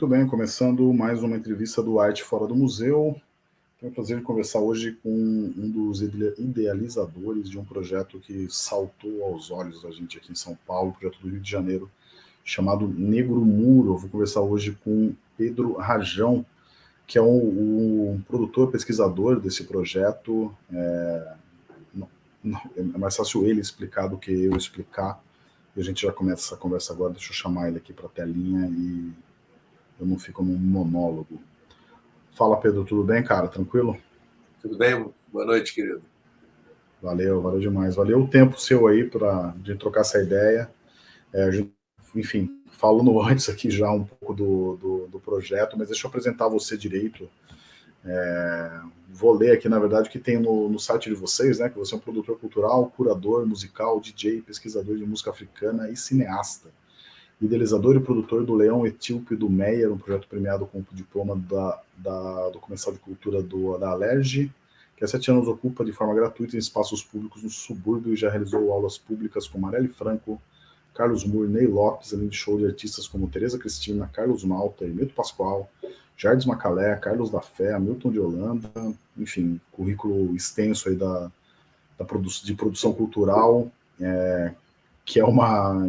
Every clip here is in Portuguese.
Muito bem, começando mais uma entrevista do Arte Fora do Museu. Tenho o prazer de conversar hoje com um dos idealizadores de um projeto que saltou aos olhos da gente aqui em São Paulo, projeto do Rio de Janeiro, chamado Negro Muro. Eu vou conversar hoje com Pedro Rajão, que é o, o produtor, pesquisador desse projeto. É, não, não, é mais fácil ele explicar do que eu explicar. E a gente já começa essa conversa agora. Deixa eu chamar ele aqui para a telinha e eu não fico num monólogo. Fala, Pedro, tudo bem, cara? Tranquilo? Tudo bem? Boa noite, querido. Valeu, valeu demais. Valeu o tempo seu aí para de trocar essa ideia. É, gente, enfim, falando antes aqui já um pouco do, do, do, projeto, mas deixa eu apresentar você direito. É, vou ler aqui, na verdade, o que tem no, no, site de vocês, né? Que você é um produtor cultural, curador musical, DJ, pesquisador de música africana e cineasta idealizador e produtor do Leão Etíope do Meyer, um projeto premiado com o diploma da, da, do Comercial de Cultura do, da Alerj, que há sete anos ocupa de forma gratuita em espaços públicos no subúrbio e já realizou aulas públicas com Marielle Franco, Carlos Moore, Ney Lopes, além de show de artistas como Tereza Cristina, Carlos Malta, Hermeto Pascoal, Jardim Macalé, Carlos da Fé, Milton de Holanda, enfim, currículo extenso aí da, da produ de produção cultural, é, que é uma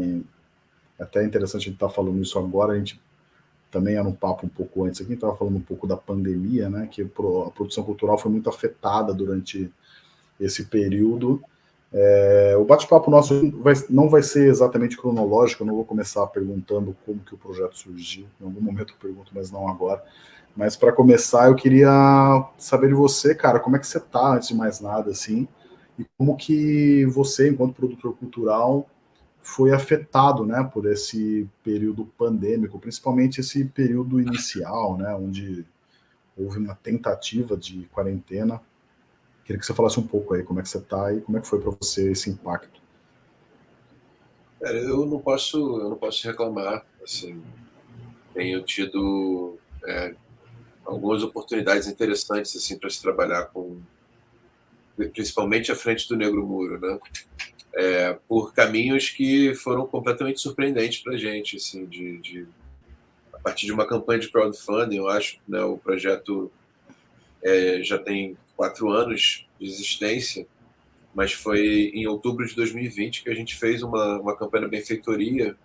até é interessante a gente estar tá falando isso agora, a gente também era um papo um pouco antes aqui, estava falando um pouco da pandemia, né, que a produção cultural foi muito afetada durante esse período. É, o bate-papo nosso vai, não vai ser exatamente cronológico, eu não vou começar perguntando como que o projeto surgiu, em algum momento eu pergunto, mas não agora. Mas para começar, eu queria saber de você, cara, como é que você está, antes de mais nada, assim, e como que você, enquanto produtor cultural, foi afetado né, por esse período pandêmico, principalmente esse período inicial, né, onde houve uma tentativa de quarentena. Queria que você falasse um pouco aí como é que você está e como é que foi para você esse impacto. eu não posso, eu não posso reclamar. Assim, tenho tido é, algumas oportunidades interessantes assim para se trabalhar com, principalmente à frente do Negro Muro, né? É, por caminhos que foram completamente surpreendentes para a gente, assim, de, de, a partir de uma campanha de crowdfunding, eu acho, né, o projeto é, já tem quatro anos de existência, mas foi em outubro de 2020 que a gente fez uma, uma campanha de benfeitoria,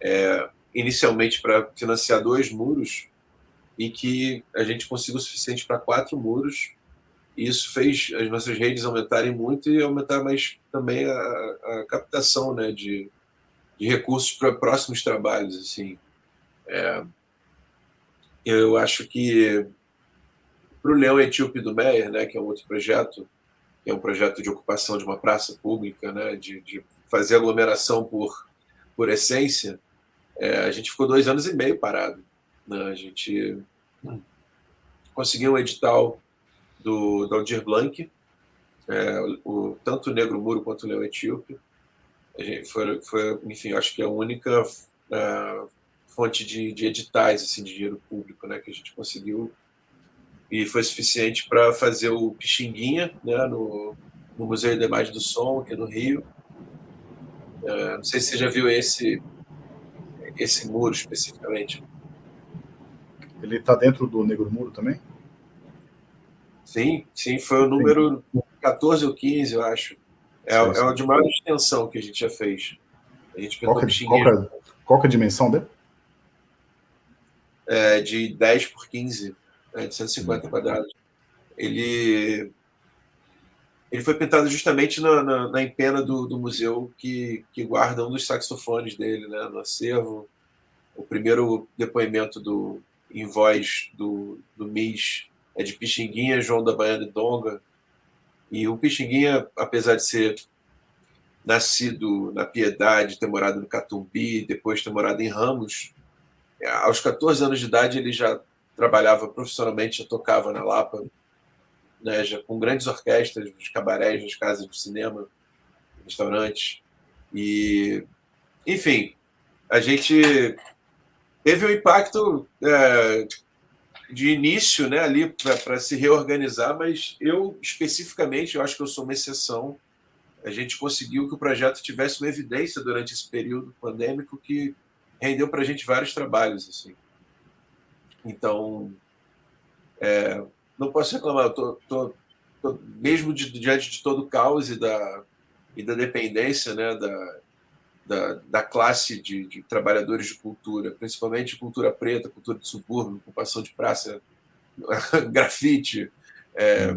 é, inicialmente para financiar dois muros, e que a gente conseguiu o suficiente para quatro muros, e isso fez as nossas redes aumentarem muito e aumentar mais também a, a captação né, de, de recursos para próximos trabalhos. Assim. É, eu acho que para o Leão Etíope do Meyer, né, que é um outro projeto, que é um projeto de ocupação de uma praça pública, né, de, de fazer aglomeração por, por essência, é, a gente ficou dois anos e meio parado. Né? A gente conseguiu um edital do, do Aldir Blanc, é, o, tanto o Negro Muro quanto o Leão Etíope. Foi, foi, enfim, acho que é a única uh, fonte de, de, editais assim, de dinheiro público né, que a gente conseguiu e foi suficiente para fazer o Pixinguinha né, no, no Museu de Imagem do Som, aqui no Rio. Uh, não sei se você já viu esse, esse muro especificamente. Ele está dentro do Negro Muro também? Sim, sim, foi o número sim. 14 ou 15, eu acho. É, sim, sim. é o de maior extensão que a gente já fez. A gente qual, que, qual, que, qual que é a dimensão dele? É de 10 por 15, é de 150 hum. quadrados. Ele, ele foi pintado justamente na, na, na empena do, do, museu que, que guarda um dos saxofones dele né, no acervo. O primeiro depoimento do, em voz do, do MIS é de Pixinguinha, João da Baiana e Donga. E o Pixinguinha, apesar de ser nascido na Piedade, ter morado no Catumbi, depois ter morado em Ramos, é, aos 14 anos de idade ele já trabalhava profissionalmente, já tocava na Lapa, né, já com grandes orquestras, nos cabarés, nas casas de cinema, restaurantes. E, enfim, a gente teve um impacto é, de início né, ali para se reorganizar, mas eu, especificamente, eu acho que eu sou uma exceção. A gente conseguiu que o projeto tivesse uma evidência durante esse período pandêmico que rendeu para a gente vários trabalhos. Assim. Então, é, não posso reclamar, eu tô, tô, tô mesmo de, diante de todo o caos e da, e da dependência né, da, da, da classe de, de, trabalhadores de cultura, principalmente cultura preta, cultura de subúrbio, ocupação de praça, grafite. É.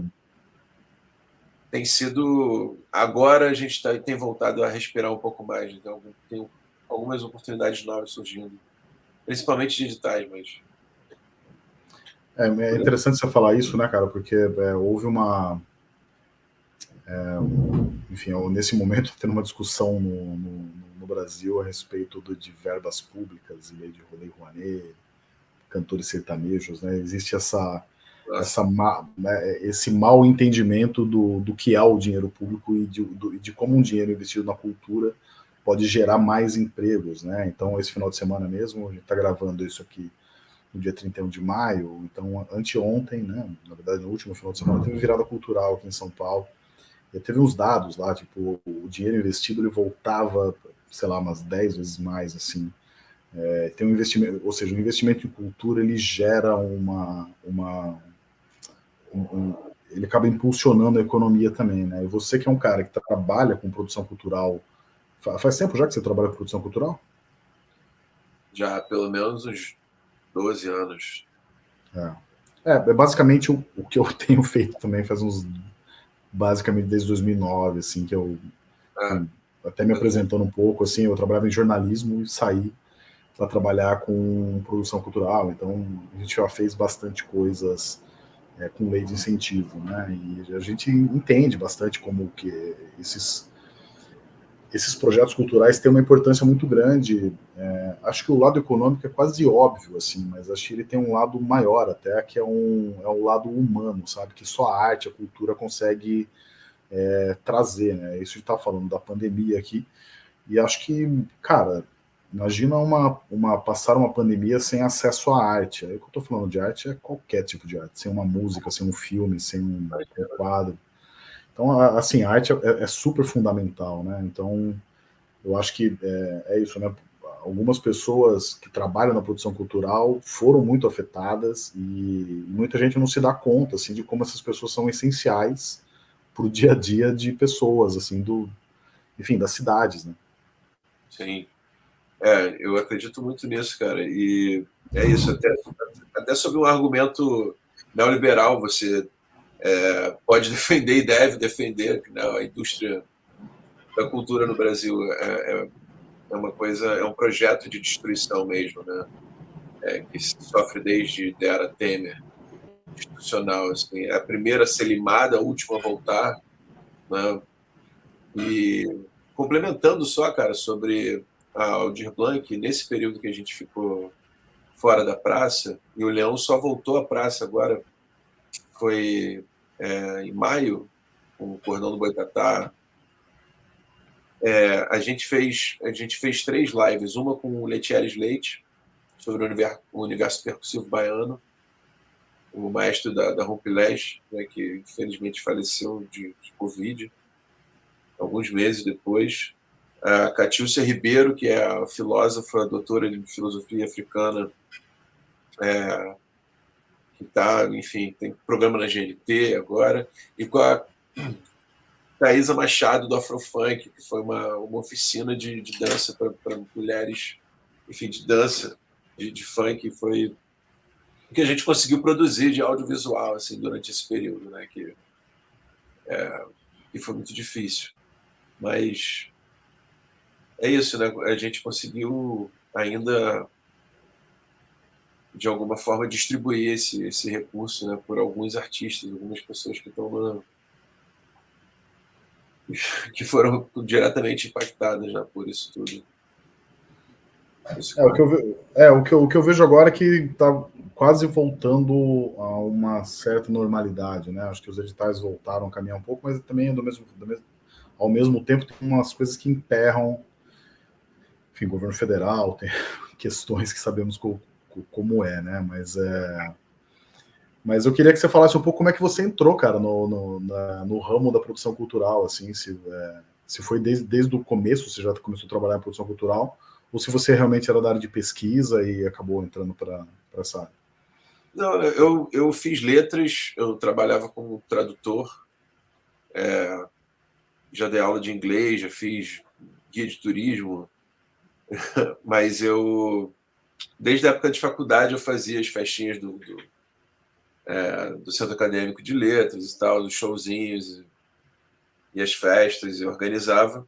Tem sido. Agora a gente tá, tem voltado a respirar um pouco mais, então tem algumas oportunidades novas surgindo, principalmente digitais, mas. É, é interessante você falar isso, né, cara? Porque é, houve uma. É, enfim, nesse momento, tendo uma discussão no, no, no, Brasil a respeito do, de verbas públicas e lei de Rolei Rouanet, cantores sertanejos, né? Existe essa, essa né, esse mal entendimento do, do que é o dinheiro público e de, do, de como um dinheiro investido na cultura pode gerar mais empregos, né? Então, esse final de semana mesmo, a gente está gravando isso aqui no dia 31 de maio, então anteontem, né? Na verdade, no último final de semana, teve virada cultural aqui em São Paulo. Teve uns dados lá, tipo, o dinheiro investido ele voltava, sei lá, umas 10 vezes mais, assim. É, tem um investimento, ou seja, o um investimento em cultura ele gera uma, uma um, um, ele acaba impulsionando a economia também, né? E você que é um cara que trabalha com produção cultural Faz tempo já que você trabalha com produção cultural? Já, pelo menos uns 12 anos. É, é, é basicamente o, o, que eu tenho feito também faz uns. Basicamente desde 2009, assim, que eu. É. Até me apresentando um pouco, assim, eu trabalhava em jornalismo e saí para trabalhar com produção cultural. Então, a gente já fez bastante coisas é, com lei de incentivo, né? E a gente entende bastante como que esses esses projetos culturais têm uma importância muito grande. É, acho que o lado econômico é quase óbvio, assim, mas acho que ele tem um lado maior até, que é um, é um lado humano, sabe? Que só a arte, a cultura consegue é, trazer, né? Isso está falando da pandemia aqui, e acho que, cara, imagina uma, uma passar uma pandemia sem acesso à arte. Aí o que eu estou falando de arte é qualquer tipo de arte, sem uma música, sem um filme, sem um quadro. Então, assim, a arte é, é, super fundamental, né? Então, eu acho que é, é, isso, né? Algumas pessoas que trabalham na produção cultural foram muito afetadas e muita gente não se dá conta, assim, de como essas pessoas são essenciais para o dia a dia de pessoas, assim, do, enfim, das cidades, né? Sim. É, eu acredito muito nisso, cara. E é isso, até, até sobre um argumento neoliberal, você é, pode defender e deve defender né, a indústria da cultura no Brasil é, é, é, uma coisa é um projeto de destruição mesmo né? É, que sofre desde a era Temer institucional assim, é a primeira a ser limada a última a voltar né, e complementando só cara sobre a Aldir Blanc nesse período que a gente ficou fora da praça e o Leão só voltou à praça agora foi é, em maio, com o Cordão do Boitatá, é, a, gente fez, a gente fez três lives, uma com o Letieres Leite, sobre o universo, o universo percussivo baiano, o maestro da, da Rompilés, né, que infelizmente faleceu de, de Covid, alguns meses depois. A Catilcia Ribeiro, que é a filósofa, doutora de filosofia africana, é, está, enfim, tem programa na GNT agora, e com a Thaisa Machado do Afrofunk, que foi uma, uma oficina de, de dança para mulheres, enfim, de dança, de, de funk, foi o que a gente conseguiu produzir de audiovisual assim, durante esse período, né, que, é, que foi muito difícil. Mas é isso, né? A gente conseguiu ainda de alguma forma distribuir esse, esse recurso né, por alguns artistas, algumas pessoas que estão na, que foram diretamente impactadas né, por isso tudo. É, o que eu, é, o, que eu, o que eu vejo agora é que está quase voltando a uma certa normalidade, né? Acho que os editais voltaram a caminhar um pouco, mas também do mesmo, do mesmo, ao mesmo tempo tem umas coisas que emperram, enfim, governo federal, tem questões que sabemos como é, né? Mas é. Mas eu queria que você falasse um pouco como é que você entrou, cara, no, no, na, no ramo da produção cultural, assim, se, é, se foi desde, desde o começo, você já começou a trabalhar em produção cultural, ou se você realmente era da área de pesquisa e acabou entrando para essa área. Não, eu, eu fiz letras, eu trabalhava como tradutor, é, já dei aula de inglês, já fiz guia de turismo, mas eu, desde a época de faculdade, eu fazia as festinhas do, do, é, do Centro Acadêmico de Letras e tal, dos showzinhos e as festas, eu organizava.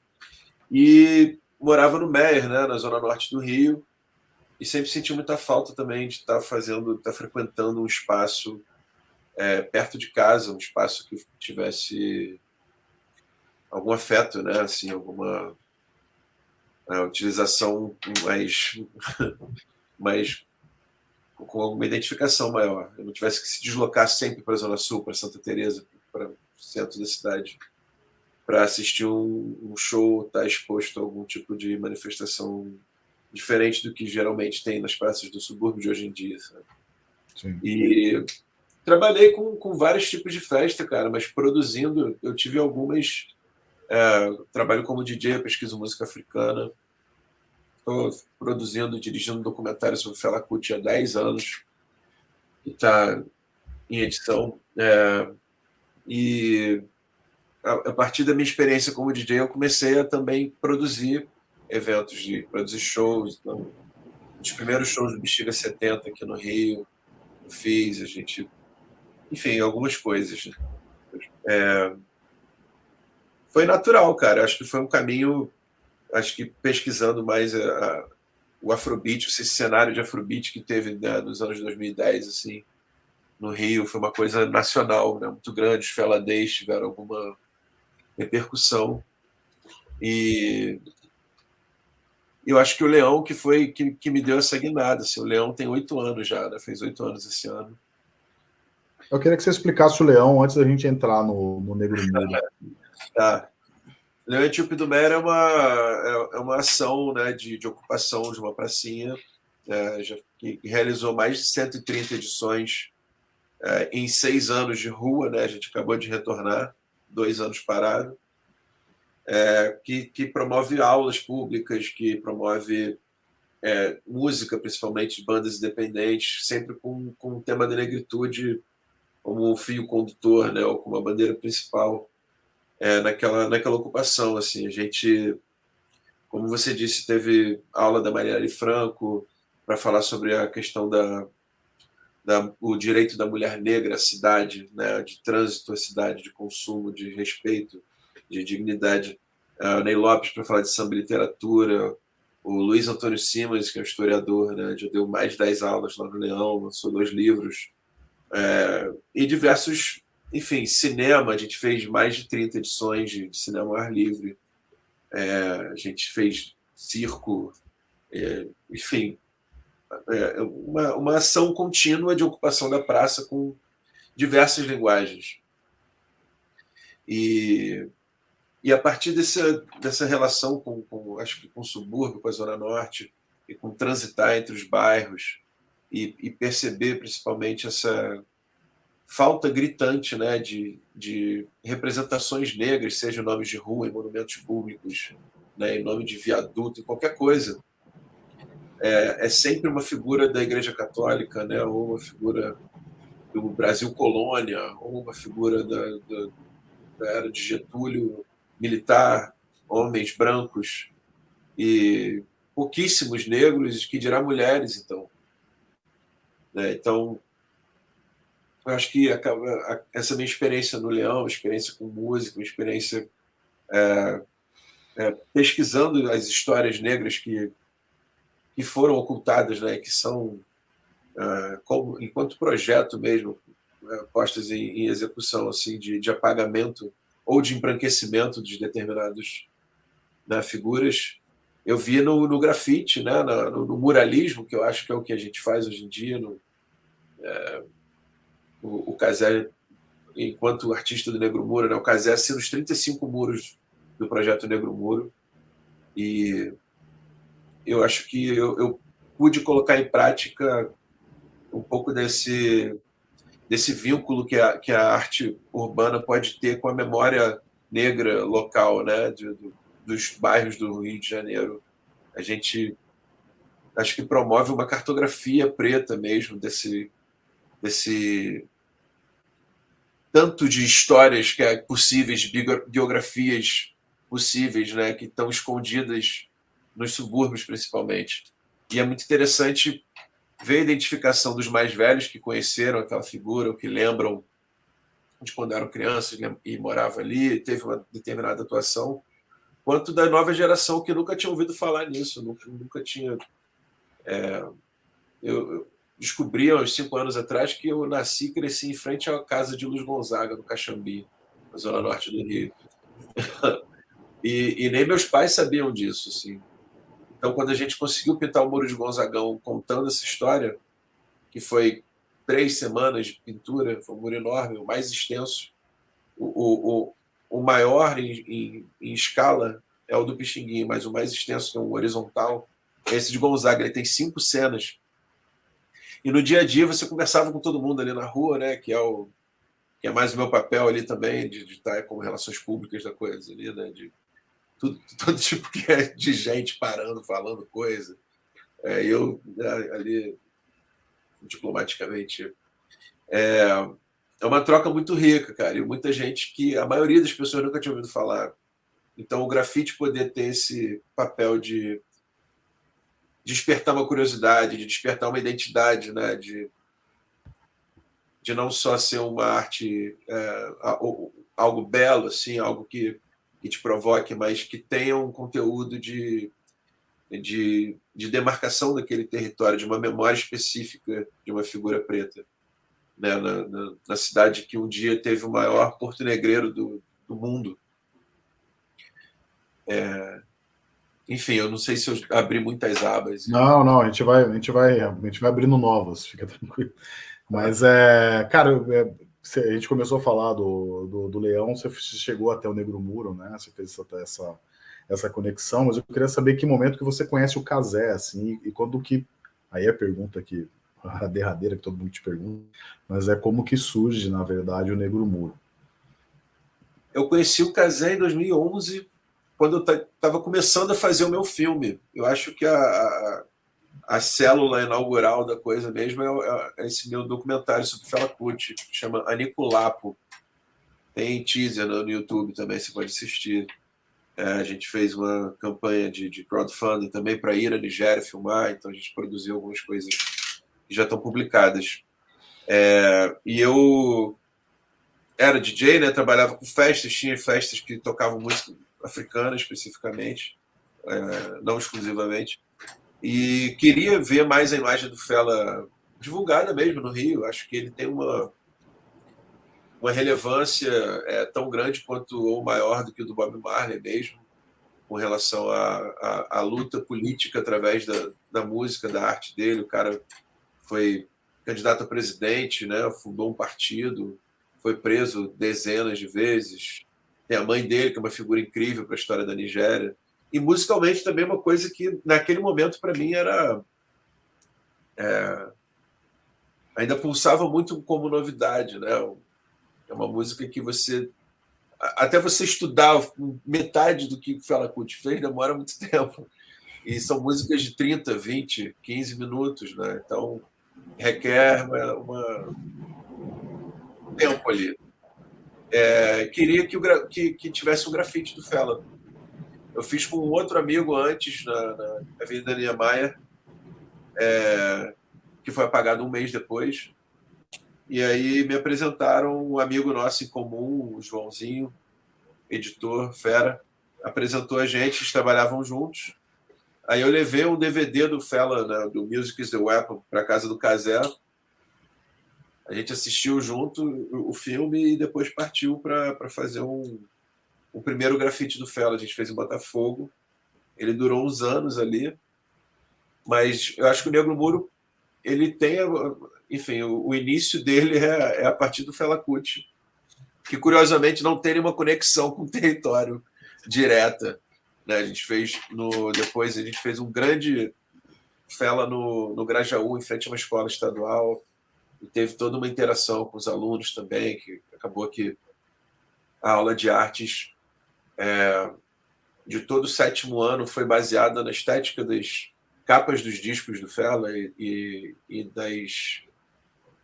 E morava no Meier, né, na zona norte do Rio, e sempre senti muita falta também de estar fazendo, estar frequentando um espaço é, perto de casa, um espaço que tivesse algum afeto, né, assim, alguma é, utilização mais, mais com alguma identificação maior. Eu não tivesse que se deslocar sempre para a Zona Sul, para Santa Teresa, para o centro da cidade para assistir um, um show, estar tá exposto a algum tipo de manifestação diferente do que geralmente tem nas praças do subúrbio de hoje em dia. E trabalhei com, com vários tipos de festa, cara, mas produzindo, eu tive algumas. É, trabalho como DJ, pesquiso música africana. Estou produzindo, dirigindo um documentário sobre Fela Kuti há 10 anos, que está em edição. É, e a, partir da minha experiência como DJ, eu comecei a também produzir eventos, de produzir shows. Então, os primeiros shows do Bexiga 70 aqui no Rio, eu fiz, a gente. Enfim, algumas coisas. Né? É, foi natural, cara. Acho que foi um caminho. Acho que pesquisando mais a, a, o Afrobeat, esse cenário de Afrobeat que teve né, nos anos 2010, assim, no Rio, foi uma coisa nacional, né, muito grande. Os Feladez tiveram alguma repercussão. E eu acho que o Leão que foi que, que me deu essa guinada. Assim, o Leão tem oito anos já, né? fez oito anos esse ano. Eu queria que você explicasse o Leão antes da gente entrar no, no Negro Mundo. tá. Leão Etíope do Mera é uma, é, é, uma ação né, de, de ocupação de uma pracinha é, já, que realizou mais de 130 edições é, em seis anos de rua. Né, a gente acabou de retornar dois anos parado, é, que, que, promove aulas públicas, que promove é, música, principalmente de bandas independentes, sempre com, com o tema da negritude como um fio condutor, né, ou como a bandeira principal é, naquela, naquela ocupação. Assim, a gente, como você disse, teve aula da Marielle Franco para falar sobre a questão da, da, o direito da mulher negra à cidade, né, de trânsito à cidade, de consumo, de respeito, de dignidade. Ney Lopes para falar de samba e literatura, o Luiz Antônio Simas, que é um historiador, né, já deu mais de 10 aulas lá no Leão, lançou dois livros, é, e diversos, enfim, cinema, a gente fez mais de 30 edições de, cinema ao ar livre, é, a gente fez circo, é, enfim, é, uma, uma ação contínua de ocupação da praça com diversas linguagens. E, e a partir dessa, dessa relação com, com, acho que com o subúrbio, com a Zona Norte, e com transitar entre os bairros, e, e perceber principalmente essa falta gritante né, de, de representações negras, seja nomes de rua, em monumentos públicos, né, em nome de viaduto, em qualquer coisa é, é sempre uma figura da Igreja Católica, né, ou uma figura do Brasil colônia, ou uma figura da, da, da era de Getúlio militar, homens brancos e pouquíssimos negros, que dirá mulheres, então. Né, então, eu acho que acaba, essa minha experiência no Leão, experiência com música, experiência é, é, pesquisando as histórias negras que que foram ocultadas, né, que são, uh, como, enquanto projeto mesmo, uh, postas em, em, execução assim de, de, apagamento ou de embranquecimento de determinadas né, figuras. Eu vi no, no grafite, né, no, no, muralismo, que eu acho que é o que a gente faz hoje em dia. No, é, o, o Casé, enquanto artista do Negro Muro, né, o Casé assina os 35 muros do projeto Negro Muro. E eu acho que eu, eu pude colocar em prática um pouco desse desse vínculo que a, que a arte urbana pode ter com a memória negra local, né, de, do, dos bairros do Rio de Janeiro. A gente acho que promove uma cartografia preta mesmo desse desse tanto de histórias que é possíveis, biografias possíveis, né, que estão escondidas nos subúrbios principalmente. E é muito interessante ver a identificação dos mais velhos que conheceram aquela figura, ou que lembram de quando eram crianças e moravam ali, teve uma determinada atuação, quanto da nova geração que nunca tinha ouvido falar nisso, nunca, nunca tinha. É, eu, descobri há uns cinco anos atrás que eu nasci e cresci em frente à casa de Luz Gonzaga, no Caxambi, na zona norte do Rio. e, e, nem meus pais sabiam disso. Assim. Então, quando a gente conseguiu pintar o Muro de Gonzagão contando essa história, que foi três semanas de pintura, foi um muro enorme, o mais extenso, o, o, o maior em, em, em escala é o do Pixinguinha, mas o mais extenso, que é um horizontal, é esse de Gonzaga. Ele tem cinco cenas e no dia a dia você conversava com todo mundo ali na rua, né? Que é o que é mais o meu papel ali também de, de estar como relações públicas da coisa ali, né? De tudo, todo tipo que é de gente parando, falando coisa. É, eu né, ali diplomaticamente é, é uma troca muito rica, cara, e muita gente que a maioria das pessoas nunca tinha ouvido falar. Então o grafite poder ter esse papel de despertar uma curiosidade, de despertar uma identidade, né? de, de não só ser uma arte, é, algo belo, assim, algo que, que te provoque, mas que tenha um conteúdo de, de, de demarcação daquele território, de uma memória específica de uma figura preta. Né? Na, na, na cidade que um dia teve o maior porto negreiro do, do mundo. É, enfim, eu não sei se eu abri muitas abas. Não, não, a gente vai, a gente vai, a gente vai abrindo novas, fica tranquilo. Mas é, cara, é, a gente começou a falar do, do, do, Leão, você chegou até o Negro Muro, né? Você fez essa, essa, essa conexão, mas eu queria saber que momento que você conhece o Casé, assim, e quando que. Aí é a pergunta que a derradeira que todo mundo te pergunta, mas é como que surge, na verdade, o Negro Muro. Eu conheci o Casé em 2011 quando eu estava começando a fazer o meu filme. Eu acho que a, a, a célula inaugural da coisa mesmo é, é esse meu documentário sobre Fela Kuti, que chama Aniculapo. Tem teaser no, YouTube também, você pode assistir. É, a gente fez uma campanha de, de crowdfunding também para ir à Nigéria filmar, então a gente produziu algumas coisas que já estão publicadas. É, e eu era DJ, né? Trabalhava com festas, tinha festas que tocavam música africana especificamente, é, não exclusivamente, e queria ver mais a imagem do Fela divulgada mesmo no Rio. Acho que ele tem uma, uma relevância é, tão grande quanto ou maior do que o do Bob Marley mesmo, com relação à, luta política através da, da música, da arte dele. O cara foi candidato a presidente, né? fundou um partido, foi preso dezenas de vezes, tem a mãe dele, que é uma figura incrível para a história da Nigéria. E musicalmente também uma coisa que, naquele momento, para mim era. É, ainda pulsava muito como novidade, né? É uma música que você. Até você estudar metade do que o Fela Kuti fez demora muito tempo. E são músicas de 30, 20, 15 minutos, né? Então requer uma, uma um tempo ali é, queria que, o, que, que, tivesse um grafite do Fela. Eu fiz com um outro amigo antes, na, na Avenida Niemeyer, é, que foi apagado um mês depois. E aí me apresentaram um amigo nosso em comum, o Joãozinho, editor, fera, apresentou a gente, eles trabalhavam juntos. Aí eu levei um DVD do Fela, né, do Music is the Weapon, para casa do Casé, a gente assistiu junto o filme e depois partiu para fazer um, um primeiro grafite do Fela. A gente fez em Botafogo. Ele durou uns anos ali, mas eu acho que o Negro Muro ele tem, enfim, o, o início dele é, é, a partir do Fela Kuti, que curiosamente não tem nenhuma conexão com o território direta. Né? A gente fez no depois a gente fez um grande Fela no, no Grajaú, em frente a uma escola estadual e teve toda uma interação com os alunos também, que acabou que a aula de artes é, de todo o sétimo ano foi baseada na estética das capas dos discos do Fela e, e, das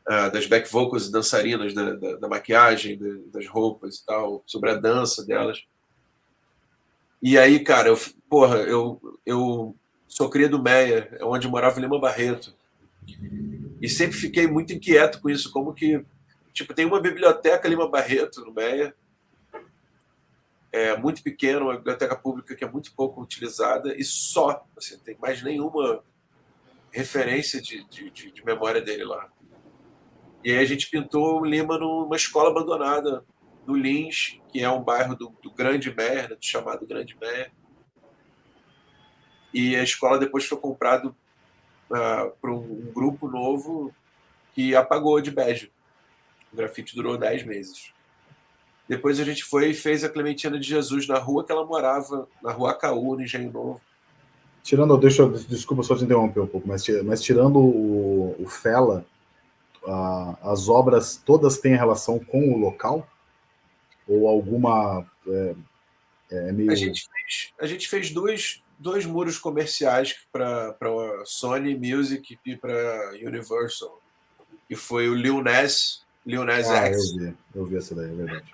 uh, das back vocals e dançarinas, da, da, da maquiagem, da, das roupas e tal, sobre a dança delas. E aí, cara, eu, porra, eu, eu sou cria do Meia, onde morava Lima Barreto. E sempre fiquei muito inquieto com isso, como que, tipo, tem uma biblioteca Lima Barreto no Meia, é muito pequena, uma biblioteca pública que é muito pouco utilizada e só, assim, não tem mais nenhuma referência de, de, de, de memória dele lá. E aí a gente pintou o Lima numa escola abandonada no Lins, que é um bairro do, do Grande Mer, né, do chamado Grande Mer. E a escola depois foi comprada uh, por um, grupo novo que apagou de bege. O grafite durou 10 meses. Depois a gente foi e fez a Clementina de Jesus na rua que ela morava, na rua Acaú, no Engenho Novo. Tirando, deixa desculpa só te interromper um pouco, mas, mas tirando o, o Fela, uh, as obras todas têm relação com o local? Ou alguma. É, é meio... a, gente fez, a gente fez dois, dois muros comerciais para Sony Music e para Universal. E foi o Lil Nas, Lil Nas ah, X. Eu vi, eu vi essa daí, é verdade.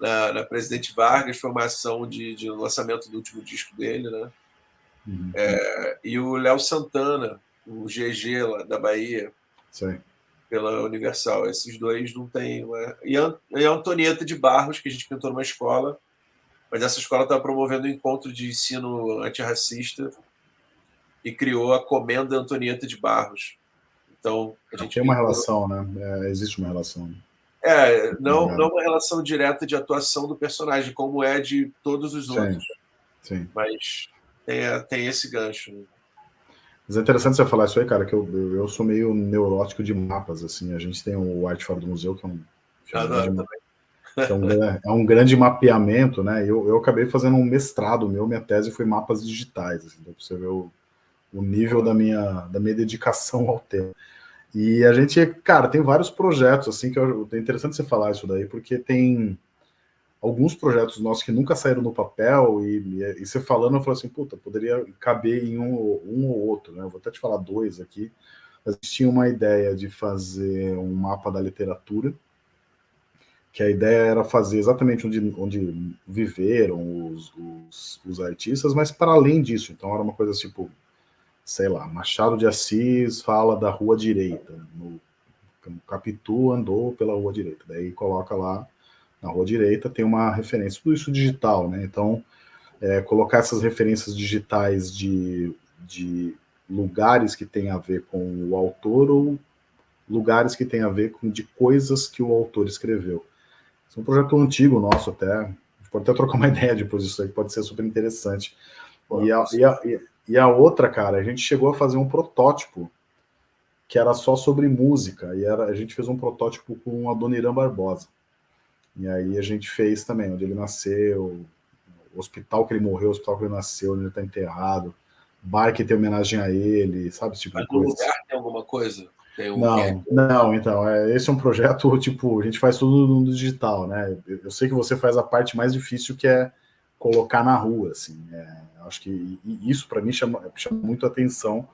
Na, na Presidente Vargas, foi uma ação de, de lançamento do último disco dele, né? Uhum. É, e o Léo Santana, o GG lá da Bahia. Sim pela Universal. Esses dois não tem. Né? E a Antonieta de Barros, que a gente pintou numa escola, mas essa escola estava promovendo um encontro de ensino antirracista e criou a Comenda Antonieta de Barros. Então, a gente tem uma relação, né? É, existe uma relação. É, não, não uma relação direta de atuação do personagem, como é de todos os outros. Sim. Sim. Mas tem, tem esse gancho. Né? Mas é interessante você falar isso aí, cara, que eu, eu, eu, sou meio neurótico de mapas, assim. A gente tem o Arte Fora do Museu, que é um, ah, não, é um, é um, grande mapeamento, né? Eu, eu acabei fazendo um mestrado meu, minha tese foi mapas digitais, assim, então você vê o, o nível da minha, da minha dedicação ao tema. E a gente, cara, tem vários projetos, assim, que eu, é interessante você falar isso daí, porque tem alguns projetos nossos que nunca saíram no papel, e, e, você falando, eu falei assim, puta, poderia caber em um, um ou outro, né? Eu vou até te falar dois aqui. Gente tinha uma ideia de fazer um mapa da literatura, que a ideia era fazer exatamente onde, onde viveram os, os, os artistas, mas para além disso, então era uma coisa tipo, sei lá, Machado de Assis fala da rua direita, no, Capitu andou pela rua direita, daí coloca lá na rua direita, tem uma referência, tudo isso digital, né? Então, é, colocar essas referências digitais de, de lugares que tem a ver com o autor ou lugares que tem a ver com de coisas que o autor escreveu. Esse é um projeto antigo nosso até, a gente pode até trocar uma ideia depois disso aí, pode ser super interessante. E a, e, a, e a outra, cara, a gente chegou a fazer um protótipo que era só sobre música, e era, a gente fez um protótipo com a Dona Irã Barbosa. E aí a gente fez também, onde ele nasceu, o hospital que ele morreu, o hospital que ele nasceu, onde ele está enterrado, bar que tem homenagem a ele, sabe esse tipo Mas de coisa. lugar tem alguma coisa? Tem um não, não, então, é, esse é um projeto, tipo, a gente faz tudo no digital, né? Eu, eu sei que você faz a parte mais difícil, que é colocar na rua, assim. É, acho que isso, para mim, chama, chama muito atenção,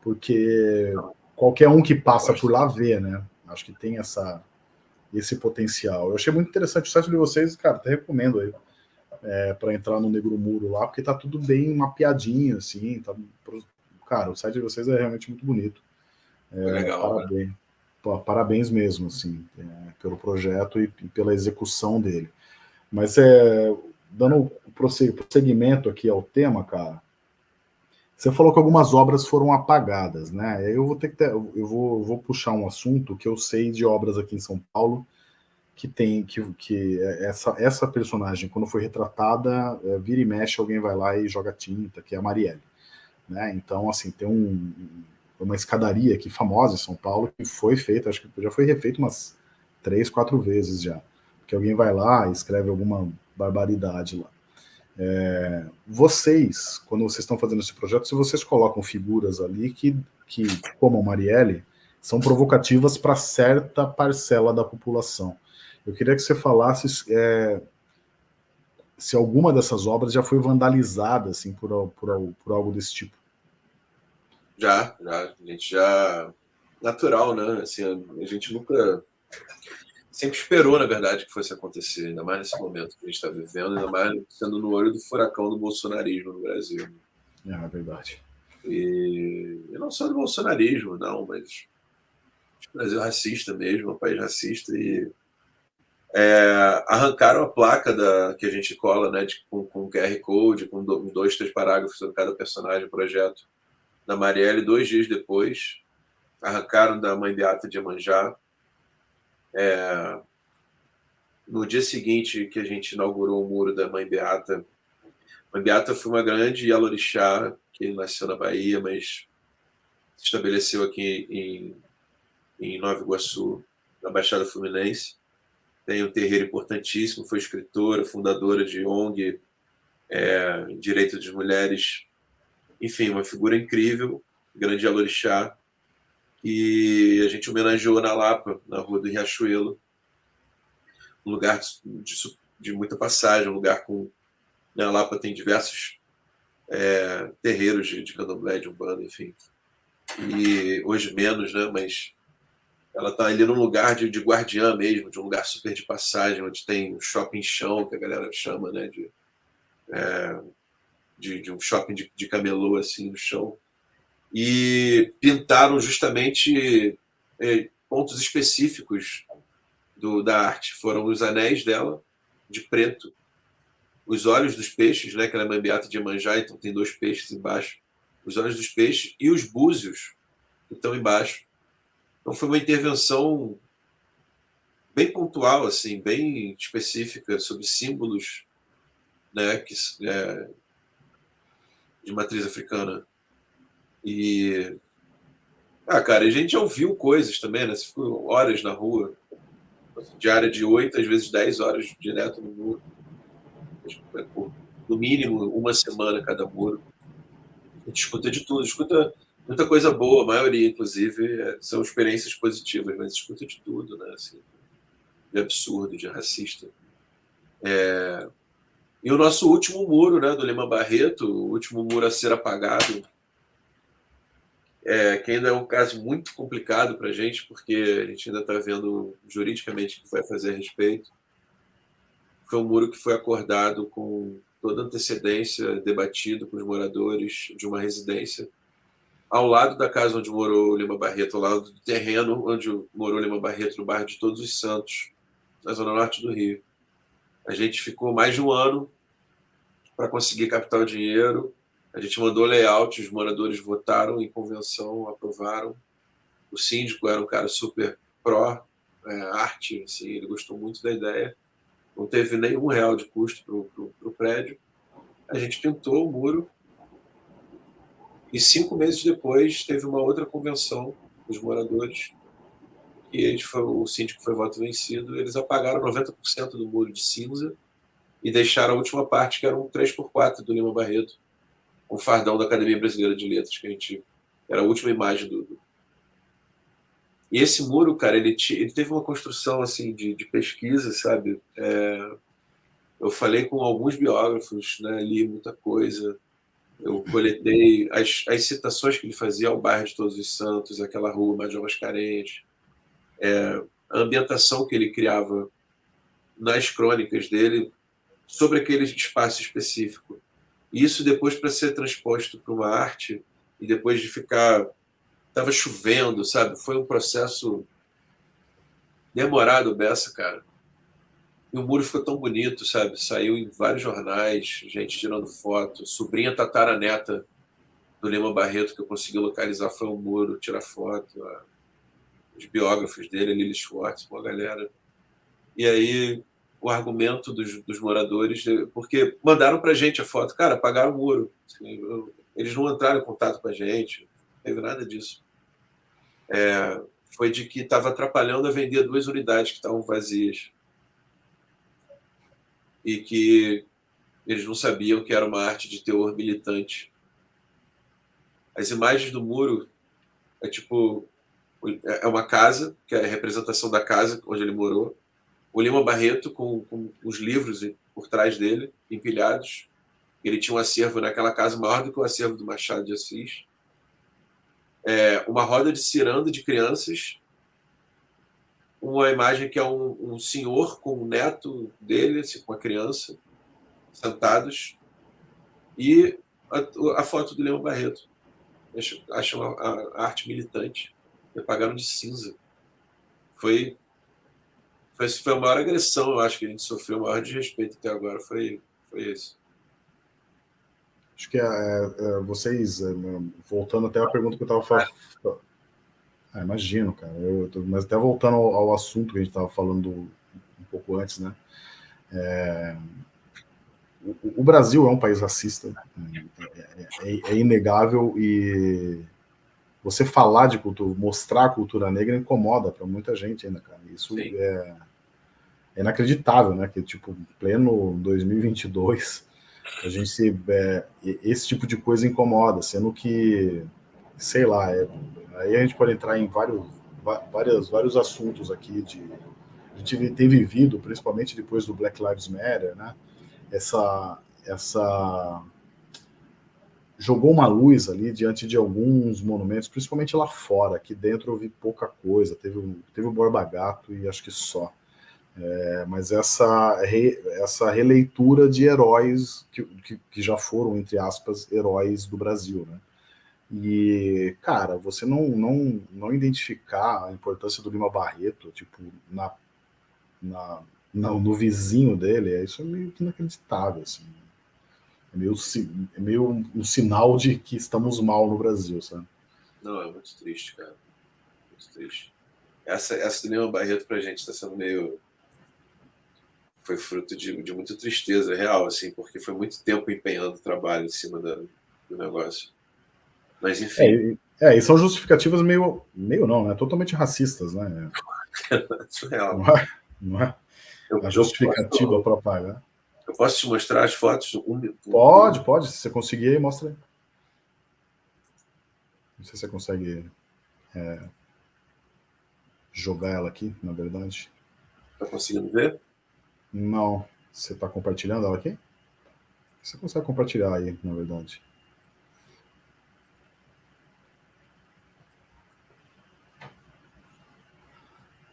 porque qualquer um que passa por lá vê, né? Acho que tem essa, esse potencial. Eu achei muito interessante o site de vocês, cara, até recomendo aí é, para entrar no Negro Muro lá, porque tá tudo bem mapeadinho, assim, tá, cara, o site de vocês é realmente muito bonito. É, legal, né? parabéns, né? parabéns mesmo, assim, é, pelo projeto e, e, pela execução dele. Mas é, dando prosseguimento aqui ao tema, cara, você falou que algumas obras foram apagadas, né? Eu vou ter que ter, eu vou, vou puxar um assunto que eu sei de obras aqui em São Paulo que tem que, que essa, essa personagem, quando foi retratada, é, vira e mexe, alguém vai lá e joga tinta, que é a Marielle. Né? Então, assim, tem um, uma escadaria aqui famosa em São Paulo que foi feita, acho que já foi refeita umas três, quatro vezes já. Que alguém vai lá e escreve alguma barbaridade lá. É, vocês, quando vocês estão fazendo esse projeto, se vocês colocam figuras ali que, que como a Marielle, são provocativas para certa parcela da população. Eu queria que você falasse é, se alguma dessas obras já foi vandalizada assim, por, por, por algo desse tipo. Já, já. A gente já natural, né? Assim, a gente nunca sempre esperou, na verdade, que fosse acontecer, ainda mais nesse momento que a gente está vivendo, ainda mais sendo no olho do furacão do bolsonarismo no Brasil. É, é verdade. E, e não só do bolsonarismo, não, mas o Brasil é racista mesmo, é um país racista e é, arrancaram a placa da, que a gente cola, né, de, com, com QR Code, com dois, três parágrafos sobre cada personagem, projeto da Marielle, dois dias depois, arrancaram da mãe Beata de Amanjá, é, no dia seguinte que a gente inaugurou o muro da Mãe Beata, Mãe Beata foi uma grande Yalorixá que nasceu na Bahia, mas se estabeleceu aqui em, em Nova Iguaçu, na Baixada Fluminense. Tem um terreiro importantíssimo, foi escritora, fundadora de ONG, é, Direito das Mulheres, enfim, uma figura incrível, grande Yalorixá e a gente homenageou na Lapa, na rua do Riachuelo, um lugar de, de muita passagem, um lugar com. Né, Lapa tem diversos é, terreiros de, de candomblé, de umbanda, enfim. E hoje menos, né? Mas ela está ali num lugar de, de guardiã mesmo, de um lugar super de passagem, onde tem um shopping chão, que a galera chama, né? De, é, de, de, um shopping de, de camelô, assim, no chão e pintaram justamente é, pontos específicos do, da arte. Foram os anéis dela, de preto, os olhos dos peixes, né, que ela é mambiata de Iemanjá, então tem dois peixes embaixo, os olhos dos peixes e os búzios que estão embaixo. Então foi uma intervenção bem pontual, assim, bem específica sobre símbolos né, que, é, de matriz africana. E. Ah, cara, a gente já ouviu coisas também, né? Você ficou horas na rua, diária de 8, às vezes 10 horas direto no muro. No mínimo, uma semana cada muro. A gente escuta de tudo, escuta muita coisa boa, a maioria, inclusive, é, são experiências positivas, mas escuta de tudo, né? Assim, de absurdo, de racista. É... E o nosso último muro, né, do Lima Barreto, o último muro a ser apagado, é, que ainda é um caso muito complicado para a gente, porque a gente ainda está vendo juridicamente o que vai fazer a respeito. Foi um muro que foi acordado com toda antecedência, debatido com os moradores de uma residência, ao lado da casa onde morou Lima Barreto, ao lado do terreno onde morou Lima Barreto, no bairro de Todos os Santos, na zona norte do Rio. A gente ficou mais de um ano para conseguir captar o dinheiro, a gente mandou layout, os moradores votaram em convenção, aprovaram. O síndico era um cara super pró é, arte, assim, ele gostou muito da ideia. Não teve nenhum real de custo para o prédio. A gente pintou o muro e cinco meses depois teve uma outra convenção dos moradores e eles foi, o síndico foi voto vencido. Eles apagaram 90% do muro de cinza e deixaram a última parte, que era um 3x4 do Lima Barreto, um fardão da Academia Brasileira de Letras, que a gente. Era a última imagem do. E esse muro, cara, ele, ele teve uma construção assim de, de pesquisa, sabe? É... eu falei com alguns biógrafos, né? li muita coisa. Eu coletei as, as citações que ele fazia ao bairro de Todos os Santos, aquela rua Major Mascarenhas, é, a ambientação que ele criava nas crônicas dele sobre aquele espaço específico. Isso depois para ser transposto para uma arte e depois de ficar estava chovendo, sabe? Foi um processo demorado dessa, cara. E o muro ficou tão bonito, sabe? Saiu em vários jornais, gente tirando foto. Sobrinha tataraneta do Lima Barreto, que eu consegui localizar, foi um muro, tirar foto. Os biógrafos dele, Lili Schwartz, uma galera. E aí o argumento dos, dos moradores, porque mandaram para a gente a foto, cara, apagaram o muro. Assim, eles não entraram em contato com a gente, não teve nada disso. É, foi de que estava atrapalhando a vender duas unidades que estavam vazias. E que eles não sabiam que era uma arte de teor militante. As imagens do muro é tipo é uma casa, que é a representação da casa onde ele morou, o Lima Barreto com, com os livros por trás dele, empilhados. Ele tinha um acervo naquela casa maior do que o acervo do Machado de Assis. é, uma roda de ciranda de crianças, uma imagem que é um, um senhor com o neto dele, assim, com a criança, sentados, e a, a foto do Leão Barreto. Acho, acho a, a, arte militante. Me apagaram de cinza. Foi, foi, foi a maior agressão, eu acho, que a gente sofreu, o maior desrespeito até agora foi, foi esse. Acho que é, é, vocês, é, voltando até a pergunta que eu estava falando. Ah, imagino, cara. Eu, mas até voltando ao, ao assunto que a gente estava falando um pouco antes, né? É, o, Brasil é um país racista, é, é, é, inegável e você falar de cultura, mostrar a cultura negra incomoda para muita gente ainda, cara. Isso é, é, inacreditável, né? Que tipo, pleno 2022, a gente se, é, esse tipo de coisa incomoda, sendo que, sei lá, é, aí a gente pode entrar em vários, vários, vários assuntos aqui de a gente tem vivido, principalmente depois do Black Lives Matter, né? essa, essa jogou uma luz ali diante de alguns monumentos, principalmente lá fora. Aqui dentro eu vi pouca coisa. Teve, teve o Borba Gato e acho que só. É, mas essa, re, essa releitura de heróis que, que, que, já foram, entre aspas, heróis do Brasil, né? E, cara, você não, não, não identificar a importância do Lima Barreto, tipo, na, na, no, no vizinho dele, é isso é meio inacreditável, assim. É meio, é meio um sinal de que estamos mal no Brasil, sabe? Não, é muito triste, cara. Muito triste. Essa, essa do Lima Barreto pra gente está sendo meio. Foi fruto de, de muita tristeza real, assim, porque foi muito tempo empenhando trabalho em cima da, do negócio. Mas enfim. É, é, e são justificativas meio. meio não, né? Totalmente racistas, né? Surreal. Não é? Não é? Eu, a justificativa para pagar. Eu posso te mostrar as fotos? Um, pode, pode. Se você conseguir aí, mostra aí. Não sei se você consegue é, jogar ela aqui, na verdade. Tá conseguindo ver? Não. Você está compartilhando ela aqui? Você consegue compartilhar aí, na verdade.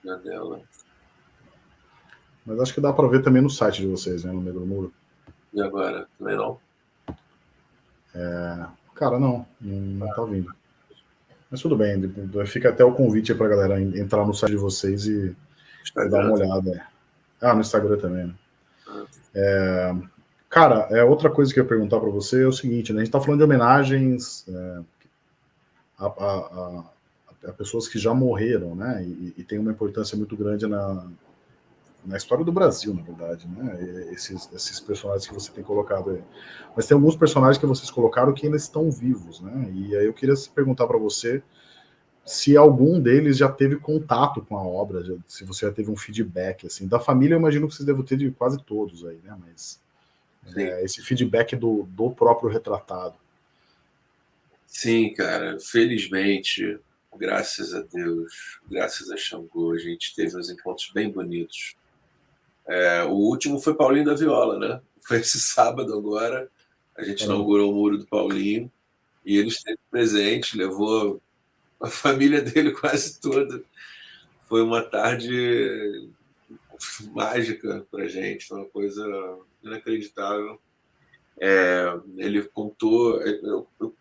Na dela. Mas acho que dá para ver também no site de vocês, né? No meio do muro. E agora? Também não? É... Cara, não. Não, tá vindo. Mas tudo bem. Fica até o convite para a galera entrar no site de vocês e, e dar uma olhada. Ah, no Instagram também, né? Ah. É... Cara, é, outra coisa que eu ia perguntar para você é o seguinte, né? A gente está falando de homenagens é, a, a, a, a, pessoas que já morreram, né? E, e tem uma importância muito grande na, na história do Brasil, na verdade, né? Esses, esses personagens que você tem colocado aí. Mas tem alguns personagens que vocês colocaram que ainda estão vivos, né? E aí eu queria perguntar para você se algum deles já teve contato com a obra, se você já teve um feedback, assim. Da família, eu imagino que vocês devem ter de quase todos aí, né? Mas é, esse feedback do, do próprio retratado. Sim, cara, felizmente, graças a Deus, graças a Xangô, a gente teve uns encontros bem bonitos é, o último foi Paulinho da Viola, né? Foi esse sábado agora. A gente é. inaugurou o muro do Paulinho e ele esteve presente, levou a família dele quase toda. Foi uma foi mágica para gente, foi uma coisa inacreditável. É, ele contou. Eu, eu,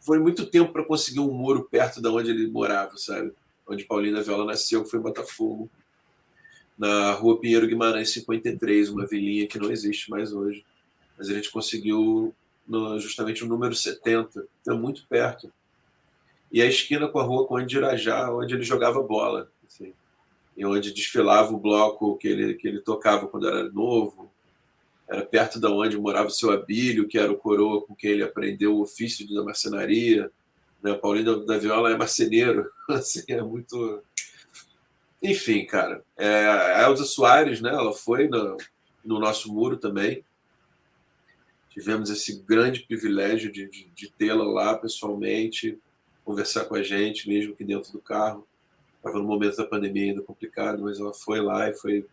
foi muito tempo para conseguir um muro perto de onde ele morava, sabe? Onde Paulinho da Viola nasceu, que foi em Botafogo na rua Pinheiro Guimarães 53, uma vilinha que não existe mais hoje. Mas a gente conseguiu no, justamente o número 70, então muito perto. E a esquina com a rua com Irajá, onde ele jogava bola, assim, e onde desfilava o bloco que ele, que ele tocava quando era novo. Era perto da onde morava o seu Abílio, que era o coroa com quem ele aprendeu o ofício da marcenaria. Né? Paulinho da, da Viola é marceneiro, assim, é muito enfim, cara, é, a Elza Soares, né, ela foi no, no nosso muro também. Tivemos esse grande privilégio de, de, de tê-la lá pessoalmente, conversar com a gente, mesmo que dentro do carro. Estava no momento da pandemia ainda complicado, mas ela foi lá e foi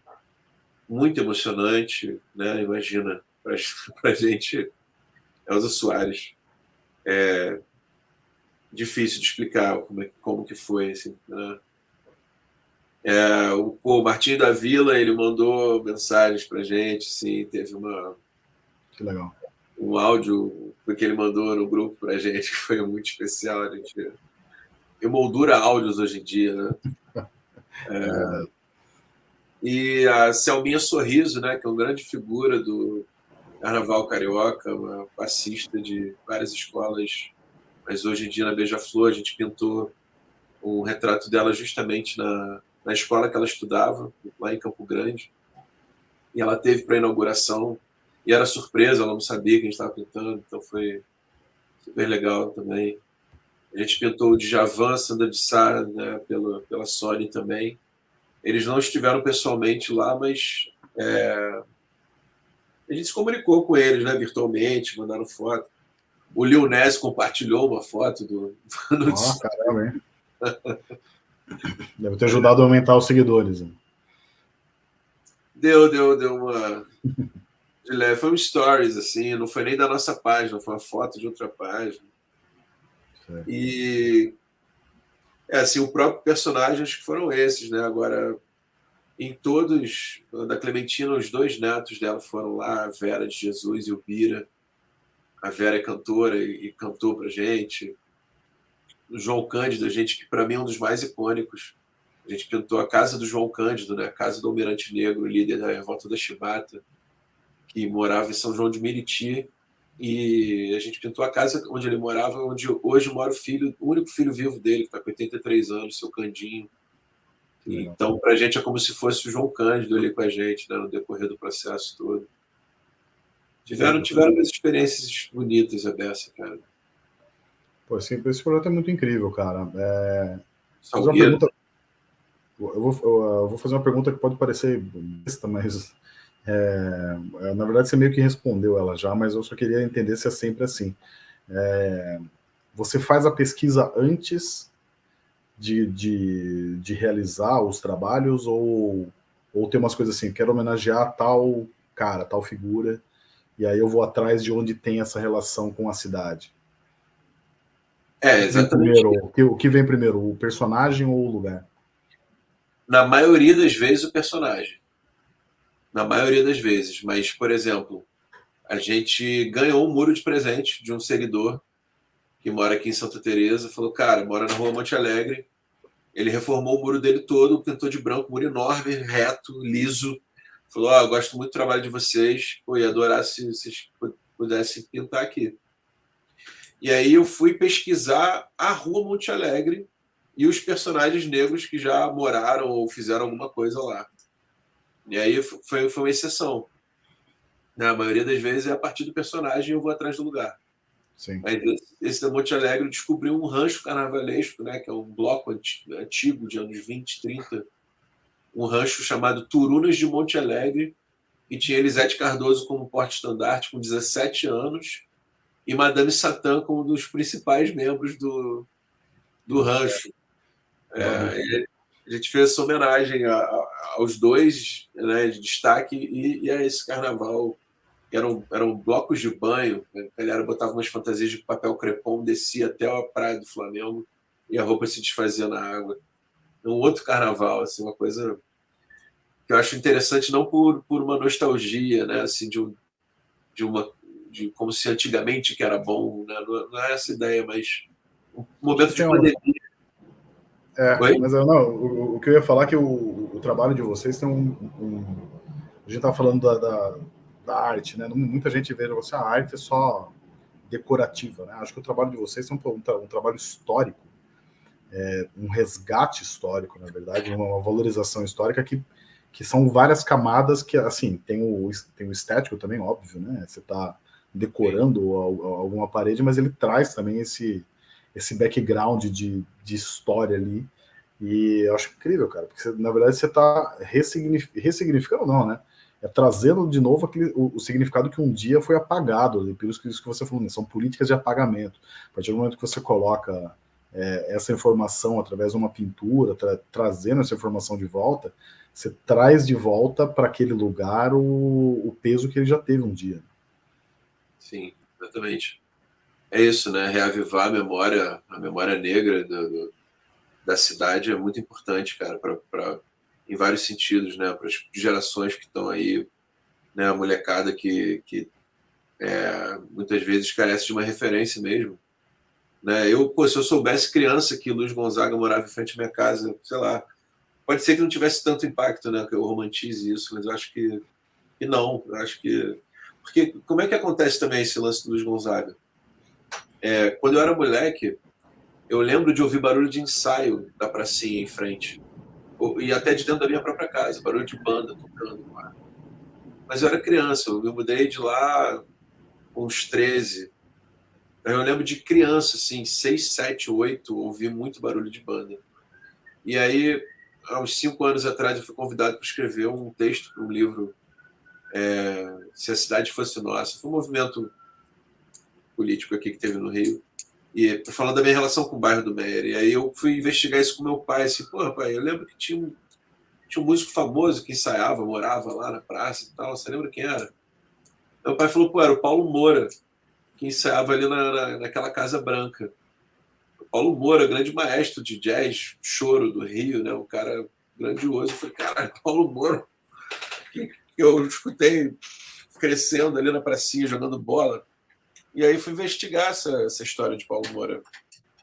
muito emocionante, né? Imagina, para a gente, Elza Soares. É, difícil de explicar como, é, como que foi. Assim, né? É, o, o Martinho da Vila ele mandou mensagens para gente, assim, teve uma que legal. um áudio que ele mandou no grupo para gente que foi muito especial. A gente emoldura áudios hoje em dia, né? É, e a Selminha Sorriso, né, que é uma grande figura do Carnaval Carioca, uma passista de várias escolas, mas hoje em dia na Beija-Flor a gente pintou um retrato dela justamente na, na escola que ela estudava, lá em Campo Grande. E ela teve para a inauguração, e era surpresa, ela não sabia que a gente estava pintando, então foi super legal também. A gente pintou o Djavan, Sandra de Sá, né, pela, pela Sony também. Eles não estiveram pessoalmente lá, mas é, a gente se comunicou com eles, né, virtualmente, mandaram foto. O Lil Ness compartilhou uma foto do. do oh, caramba, hein? Deve ter ajudado a aumentar os seguidores. Hein? Deu, deu, deu uma. Foi um stories, assim, não foi nem da nossa página, foi uma foto de outra página. Certo. E é assim, o próprio personagem, acho que foram esses, né? Agora, em todos, da Clementina, os dois netos dela foram lá, a Vera de Jesus e o Bira. A Vera é cantora e, e cantou pra gente. João Cândido, a gente, que para mim é um dos mais icônicos. A gente pintou a casa do João Cândido, né? a casa do Almirante Negro, líder da revolta da Chibata, que morava em São João de Meriti, e a gente pintou a casa onde ele morava, onde hoje mora o filho, o único filho vivo dele, que está com 83 anos, seu Candinho. Então, para a gente é como se fosse o João Cândido ali com a gente, né, no decorrer do processo todo. Tiveram, tiveram umas experiências bonitas, a dessa, cara. Pô, esse, esse projeto é muito incrível, cara. É... Fazer uma pergunta... eu, vou, eu vou fazer uma pergunta que pode parecer besta, mas é, é, na verdade, você meio que respondeu ela já, mas eu só queria entender se é sempre assim. É, você faz a pesquisa antes de, de, de, realizar os trabalhos ou, ou tem umas coisas assim, quero homenagear tal cara, tal figura, e aí eu vou atrás de onde tem essa relação com a cidade? É, exatamente. Primeiro, o, que, o que vem primeiro, o personagem ou o lugar? Na maioria das vezes, o personagem na maioria das vezes. Mas, por exemplo, a gente ganhou um muro de presente de um seguidor que mora aqui em Santa Teresa, falou, cara, mora na rua Monte Alegre, ele reformou o muro dele todo, pintou de branco, muro enorme, reto, liso, falou, ó, oh, gosto muito do trabalho de vocês, pô, ia adorar se vocês pudessem pintar aqui. E aí eu fui pesquisar a rua Monte Alegre e os personagens negros que já moraram ou fizeram alguma coisa lá. E aí foi, foi uma exceção. Na né, maioria das vezes é a partir do personagem eu vou atrás do lugar. Sim. Mas esse da Monte Alegre descobriu um rancho carnavalesco, né, que é um bloco antigo de anos 20, 30, um rancho chamado Turunas de Monte Alegre, e tinha Elisete Cardoso como porte-estandarte com 17 anos, e Madame Satã como um dos principais membros do, do rancho. É, a gente fez essa homenagem a, a, aos dois né, de destaque e, e, a esse carnaval. Eram, eram blocos de banho, né? a galera botava umas fantasias de papel crepom, descia até a praia do Flamengo e a roupa se desfazia na água. É um outro carnaval, assim, uma coisa que eu acho interessante não por, por uma nostalgia, né, assim, de, um, de uma de como se antigamente que era bom, né? não, não é essa ideia, mas um momento de pandemia é, mas eu, não, o, o, que eu ia falar é que o, o trabalho de vocês tem um. um a gente estava falando da, da, da, arte, né? Muita gente vê você, a arte é só decorativa, né? Acho que o trabalho de vocês é um, um, um trabalho histórico, é, um resgate histórico, na verdade, uma, uma, valorização histórica que, que são várias camadas que, assim, tem o, tem o estético também, óbvio, né? Você está decorando alguma parede, mas ele traz também esse esse background de, de história ali. E eu acho incrível, cara, porque você, na verdade você está ressignificando, ressignificando, não, né? É trazendo de novo aquele, o, o, significado que um dia foi apagado, ali, por isso que, isso que você falou, né? são políticas de apagamento. A partir do momento que você coloca é, essa informação através de uma pintura, tra trazendo essa informação de volta, você traz de volta para aquele lugar o, o peso que ele já teve um dia. Sim, exatamente. é isso, né? Reavivar a memória, a memória negra do, do, da cidade é muito importante, cara, para em vários sentidos, né? Para as gerações que estão aí, né? A molecada que, que é, muitas vezes carece de uma referência mesmo. Né? Eu, pô, se eu soubesse criança que Luiz Gonzaga morava em frente à minha casa, sei lá, pode ser que não tivesse tanto impacto, né? Que eu romantize isso, mas eu acho que, que não. Eu acho que porque como é que acontece também esse lance do Luiz Gonzaga? É, quando eu era moleque, eu lembro de ouvir barulho de ensaio da pracinha em frente. E até de dentro da minha própria casa, barulho de banda tocando lá. Mas eu era criança, eu me mudei de lá com uns 13. Eu lembro de criança, assim, 6, 7, 8, ouvir muito barulho de banda. E aí, há uns 5 anos atrás, eu fui convidado para escrever um texto para um livro é, Se a Cidade Fosse Nossa. Foi um movimento político aqui que teve no Rio. E falando da minha relação com o bairro do Meyer. E aí eu fui investigar isso com meu pai. Assim, pô, pai, eu lembro que tinha um, tinha um músico famoso que ensaiava, morava lá na praça e tal. Você lembra quem era? Meu pai falou, pô, era o Paulo Moura, que ensaiava ali na, na, naquela Casa Branca. O Paulo Moura, grande maestro de jazz, choro do Rio, né? Um cara grandioso. Eu falei, cara, Paulo Moura, que eu escutei crescendo ali na pracinha, jogando bola. E aí fui investigar essa, essa história de Paulo Moura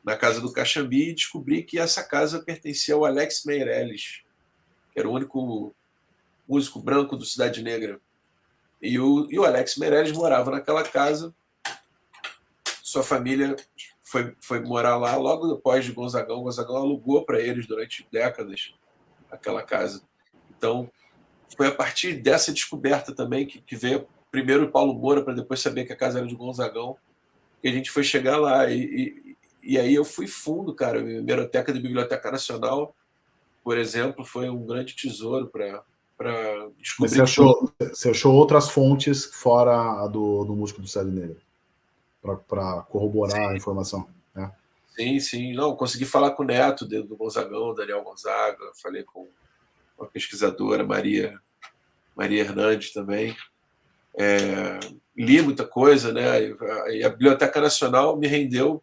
na casa do Caxambi e descobri que essa casa pertencia ao Alex Meirelles, que era o único músico branco do Cidade Negra. E o, e o Alex Meirelles morava naquela casa. Sua família foi, foi morar lá logo depois de Gonzagão. Gonzagão alugou para eles durante décadas aquela casa. Então, foi a partir dessa descoberta também que, que veio primeiro o Paulo Moura, para depois saber que a casa era de Gonzagão, que a gente foi chegar lá. E, e, e aí eu fui fundo, cara. A Biblioteca da Biblioteca Nacional, por exemplo, foi um grande tesouro para descobrir. Mas você achou, você achou outras fontes fora a do, do músico do Céu Negro? Para corroborar sim. a informação? Né? Sim, sim. Não, consegui falar com o neto do Gonzagão, Daniel Gonzaga, falei com uma pesquisadora, Maria, Maria Hernandes também. É, li muita coisa, né? E a Biblioteca Nacional me rendeu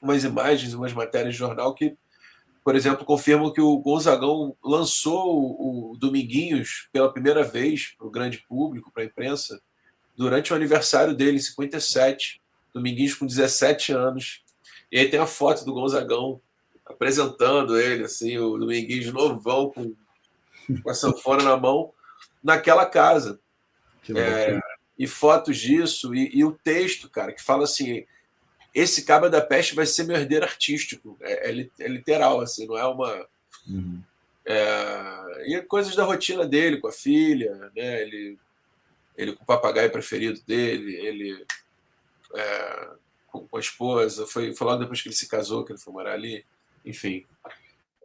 umas imagens, umas matérias de jornal que, por exemplo, confirmam que o Gonzagão lançou o Dominguinhos pela primeira vez para o grande público, para a imprensa, durante o aniversário dele, em 57, Dominguinhos com 17 anos. E aí tem a foto do Gonzagão apresentando ele, assim, o Dominguinhos novão com com a sanfona na mão, naquela casa. É, e fotos disso, e, e, o texto, cara, que fala assim: esse Caba da Peste vai ser meu herdeiro artístico. É, é, é literal, assim, não é uma. Uhum. É, e coisas da rotina dele com a filha, né? Ele, ele com o papagaio preferido dele, ele é, com, com, a esposa. Foi, foi logo depois que ele se casou que ele foi morar ali. Enfim.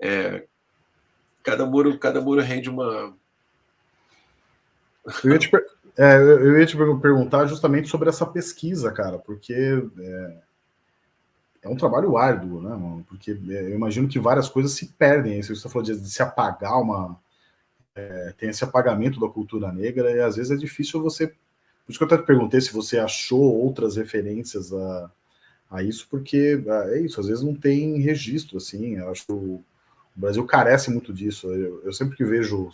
É, cada muro, cada muro rende uma. Eu ia te, é, eu ia te perguntar justamente sobre essa pesquisa, cara, porque é, é um trabalho árduo, né, mano? Porque é, eu imagino que várias coisas se perdem. Você falou de, de se apagar uma. É, tem esse apagamento da cultura negra, e às vezes é difícil você. Por isso que eu até te perguntei se você achou outras referências a, a isso, porque é isso, às vezes não tem registro, assim. Eu acho o Brasil carece muito disso. Eu, eu sempre que vejo,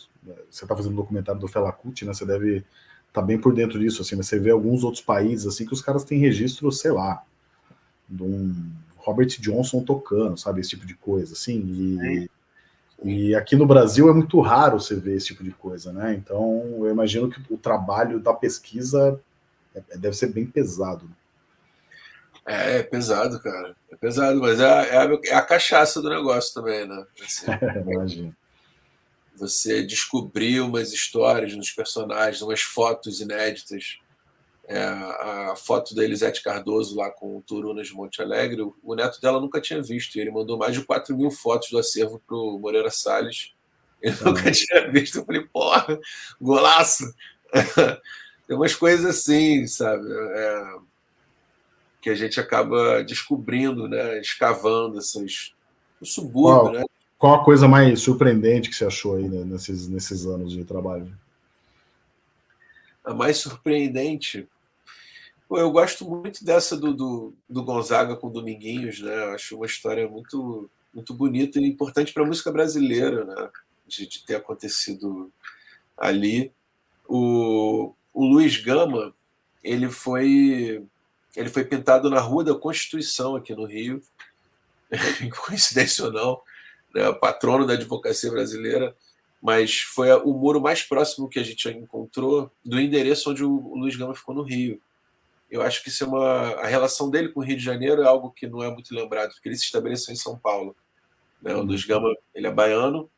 você está fazendo um documentário do Fela Kuti, né? Você deve estar tá bem por dentro disso, assim. Mas você vê alguns outros países assim que os caras têm registro, sei lá, de um Robert Johnson tocando, sabe, esse tipo de coisa, assim. E, e aqui no Brasil é muito raro você ver esse tipo de coisa, né? Então eu imagino que o trabalho da pesquisa é, deve ser bem pesado. É, é pesado, cara. É pesado, mas é, é, a, é a cachaça do negócio também, né? Assim, Imagina. Você descobrir umas histórias nos personagens, umas fotos inéditas. É, a foto da Elisete Cardoso lá com o Turunas de Monte Alegre, o, o neto dela nunca tinha visto. E ele mandou mais de 4 mil fotos do acervo para o Moreira Salles. Ele ah. nunca tinha visto. Eu falei, porra, golaço! Tem umas coisas assim, sabe? É, que a gente acaba descobrindo, né, escavando esses, o subúrbio, qual, né? Qual a coisa mais surpreendente que você achou aí né, nesses, nesses anos de trabalho? A mais surpreendente, Pô, eu gosto muito dessa do, do, do, Gonzaga com Dominguinhos, né? Eu acho uma história muito, muito bonita e importante para a música brasileira, né? De, de, ter acontecido ali. O, o Luiz Gama, ele foi, ele foi pintado na Rua da Constituição, aqui no Rio, coincidência ou não, né? patrono da advocacia brasileira, mas foi o muro mais próximo que a gente encontrou do endereço onde o Luiz Gama ficou no Rio. Eu acho que isso é uma a relação dele com o Rio de Janeiro é algo que não é muito lembrado, porque ele se estabeleceu em São Paulo. Né? O Luiz Gama ele é baiano,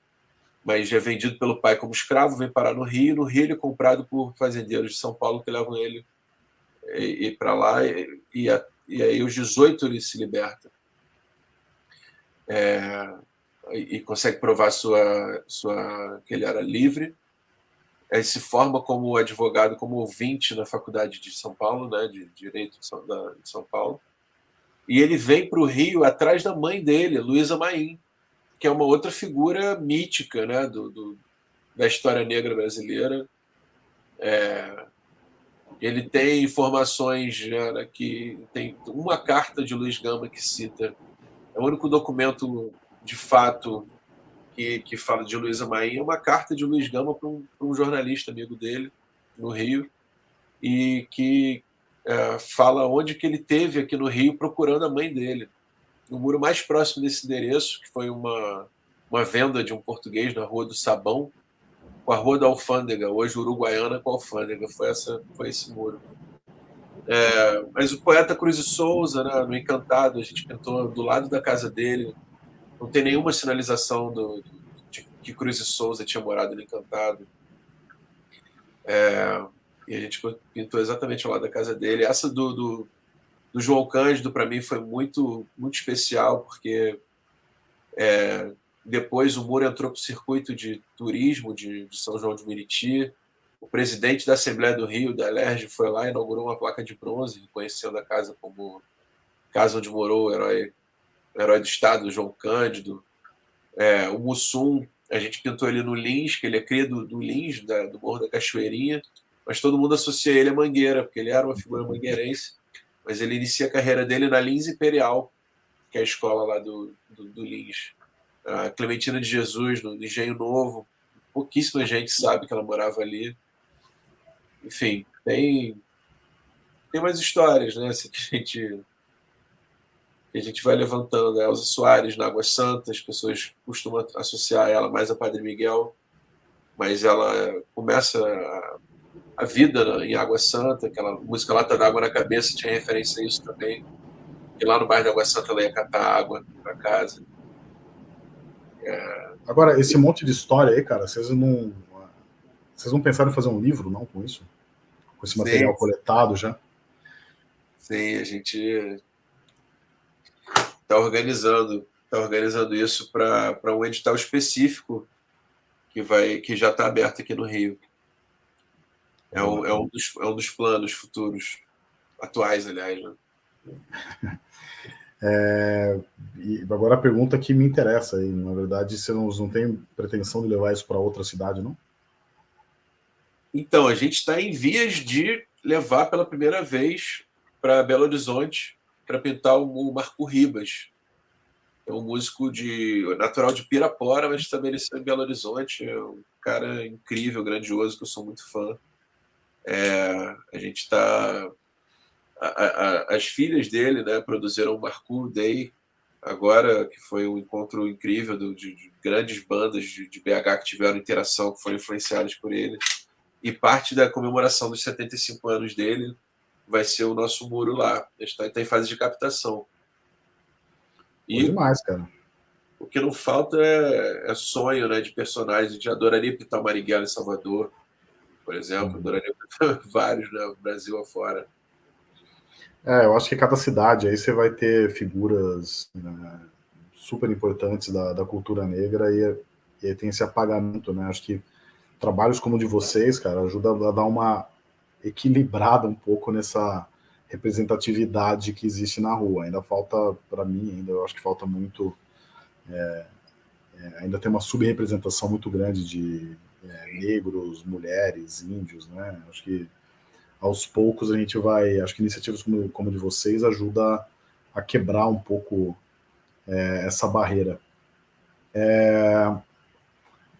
mas é vendido pelo pai como escravo, vem parar no Rio. No Rio ele é comprado por fazendeiros de São Paulo que levam ele e, e para lá e, e, e, aí os 18 ele se liberta é, e, consegue provar sua, sua que ele era livre ele se forma como advogado, como ouvinte na faculdade de São Paulo, né, de Direito de São, da, de São Paulo. E ele vem para o Rio atrás da mãe dele, Luísa Maim, que é uma outra figura mítica né, do, do da história negra brasileira. É, ele tem informações né, que tem uma carta de Luiz Gama que cita, é o único documento de fato que, que fala de Luísa Maim, é uma carta de Luiz Gama para um, um, jornalista amigo dele, no Rio, e que é, fala onde que ele teve aqui no Rio procurando a mãe dele. No muro mais próximo desse endereço, que foi uma, uma venda de um português na Rua do Sabão, com a Rua da Alfândega, hoje Uruguaiana com a Alfândega, foi, essa, foi esse muro. É, mas o poeta Cruz de Souza, né, no Encantado, a gente pintou do lado da casa dele, não tem nenhuma sinalização do, de que Cruz e Souza tinha morado no Encantado. É, e a gente pintou exatamente ao lado da casa dele. Essa do, do, do João Cândido, para mim, foi muito, muito especial, porque é, depois o Muro entrou para o circuito de turismo de, de, São João de Meriti. O presidente da Assembleia do Rio, da Lerge, foi lá e inaugurou uma placa de bronze, reconhecendo a casa como casa onde morou o herói herói do Estado, João Cândido. É, o Mussum, a gente pintou ele no Lins, que ele é cria do, do Lins, da, do Morro da Cachoeirinha, mas todo mundo associa ele a Mangueira, porque ele era uma figura mangueirense, mas ele inicia a carreira dele na Lins Imperial, que é a escola lá do, do, do Lins. A Clementina de Jesus, no Engenho Novo, pouquíssima gente sabe que ela morava ali. Enfim, tem, tem mais histórias, né? Assim, que a gente a gente vai levantando. A Elza Soares na Água Santa, as pessoas costumam associar ela mais a Padre Miguel, mas ela começa a, a vida em Água Santa, aquela música Lata d'Água na Cabeça tinha referência a isso também. E lá no bairro da Água Santa ela ia catar água para casa. É... Agora, esse monte de história aí, cara, vocês não. Vocês não pensaram em fazer um livro, não, com isso? Com esse material Sim. coletado já? Sim, a gente está organizando, tá organizando isso para um edital específico que vai que já está aberto aqui no Rio. É um, é, um dos, é um dos planos futuros, atuais, aliás. Né? É, agora a pergunta que me interessa aí, na verdade, você não, não tem pretensão de levar isso para outra cidade, não? Então, a gente está em vias de levar pela primeira vez para Belo Horizonte para pintar o Marco Ribas. É um músico de natural de Pirapora, mas estabeleceu em Belo Horizonte. É um cara incrível, grandioso, que eu sou muito fã. É, a gente está. As filhas dele né, produziram o Marco Day agora, que foi um encontro incrível de, de grandes bandas de, de, BH que tiveram interação, que foram influenciadas por ele. E parte da comemoração dos 75 anos dele vai ser o nosso muro lá. A gente está tá em fase de captação. E demais, cara. O que não falta é, é, sonho né, de personagens. A gente adoraria pintar o Marighella em Salvador, por exemplo. Uhum. Adoraria pintar vários, né, Brasil afora. É, eu acho que cada cidade aí você vai ter figuras né, super importantes da, da cultura negra e, e tem esse apagamento, né? Acho que trabalhos como o de vocês, cara, ajuda a dar uma equilibrada um pouco nessa representatividade que existe na rua. Ainda falta, para mim, ainda eu acho que falta muito. É, é, ainda tem uma subrepresentação muito grande de é, negros, mulheres, índios, né? Acho que aos poucos a gente vai, acho que iniciativas como, como de vocês ajuda a quebrar um pouco é, essa barreira. É...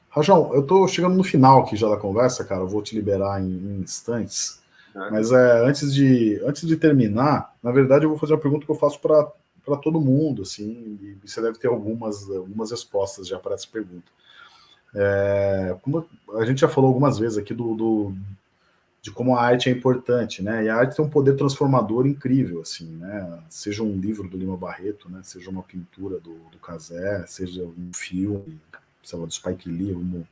Rajão, eu estou chegando no final aqui já da conversa, cara, eu vou te liberar em, em instantes, é. mas é, antes, de, antes de terminar, na verdade eu vou fazer uma pergunta que eu faço para todo mundo, assim, e você deve ter algumas, algumas respostas já para essa pergunta. É, como a gente já falou algumas vezes aqui do, do, de como a arte é importante, né? E a arte tem um poder transformador incrível, assim, né? Seja um livro do Lima Barreto, né? Seja uma pintura do, do Casé, seja um filme, sei lá, do Spike Lee, vamos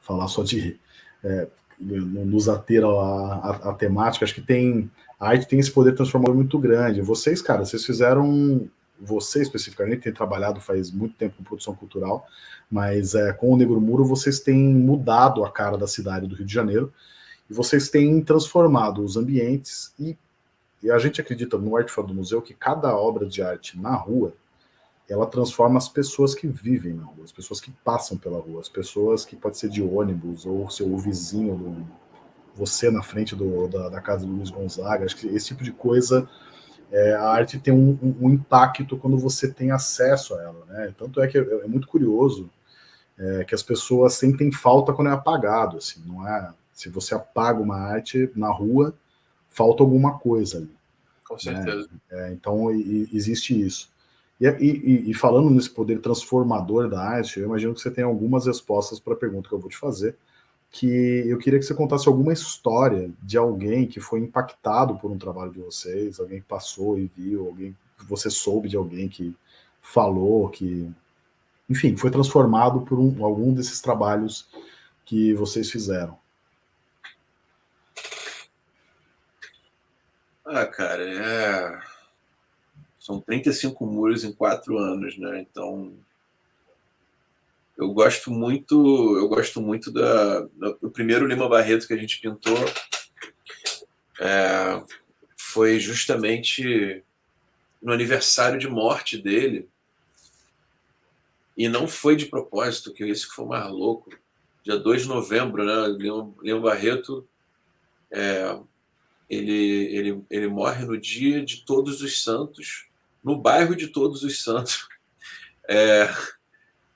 falar só de é, nos ater a, a, a, temática, acho que tem a arte tem esse poder transformador muito grande. Vocês, cara, vocês fizeram você especificamente tem trabalhado faz muito tempo com produção cultural, mas é, com o Negro Muro vocês têm mudado a cara da cidade do Rio de Janeiro e vocês têm transformado os ambientes e, e a gente acredita no Arte Fora do Museu que cada obra de arte na rua ela transforma as pessoas que vivem na rua, as pessoas que passam pela rua, as pessoas que pode ser de ônibus ou seu vizinho, do, você na frente do, da, da casa do Luiz Gonzaga, acho que esse tipo de coisa é, a arte tem um, um, um, impacto quando você tem acesso a ela, né? Tanto é que é, é muito curioso é, que as pessoas sentem falta quando é apagado, assim, não é? Se você apaga uma arte na rua, falta alguma coisa ali. Com né? certeza. Né? É, então e, existe isso. E, e, e, falando nesse poder transformador da arte, eu imagino que você tem algumas respostas para a pergunta que eu vou te fazer que eu queria que você contasse alguma história de alguém que foi impactado por um trabalho de vocês, alguém que passou e viu, alguém que você soube de alguém que falou, que, enfim, foi transformado por um, algum desses trabalhos que vocês fizeram. Ah, cara, é... são 35 muros em quatro anos, né? Então, eu gosto muito, eu gosto muito da, do primeiro Lima Barreto que a gente pintou. É, foi justamente no aniversário de morte dele. E não foi de propósito, que esse que foi mais louco. Dia 2 de novembro, né? Lima, Lima Barreto é, ele, ele, ele morre no dia de Todos os Santos, no bairro de Todos os Santos. É,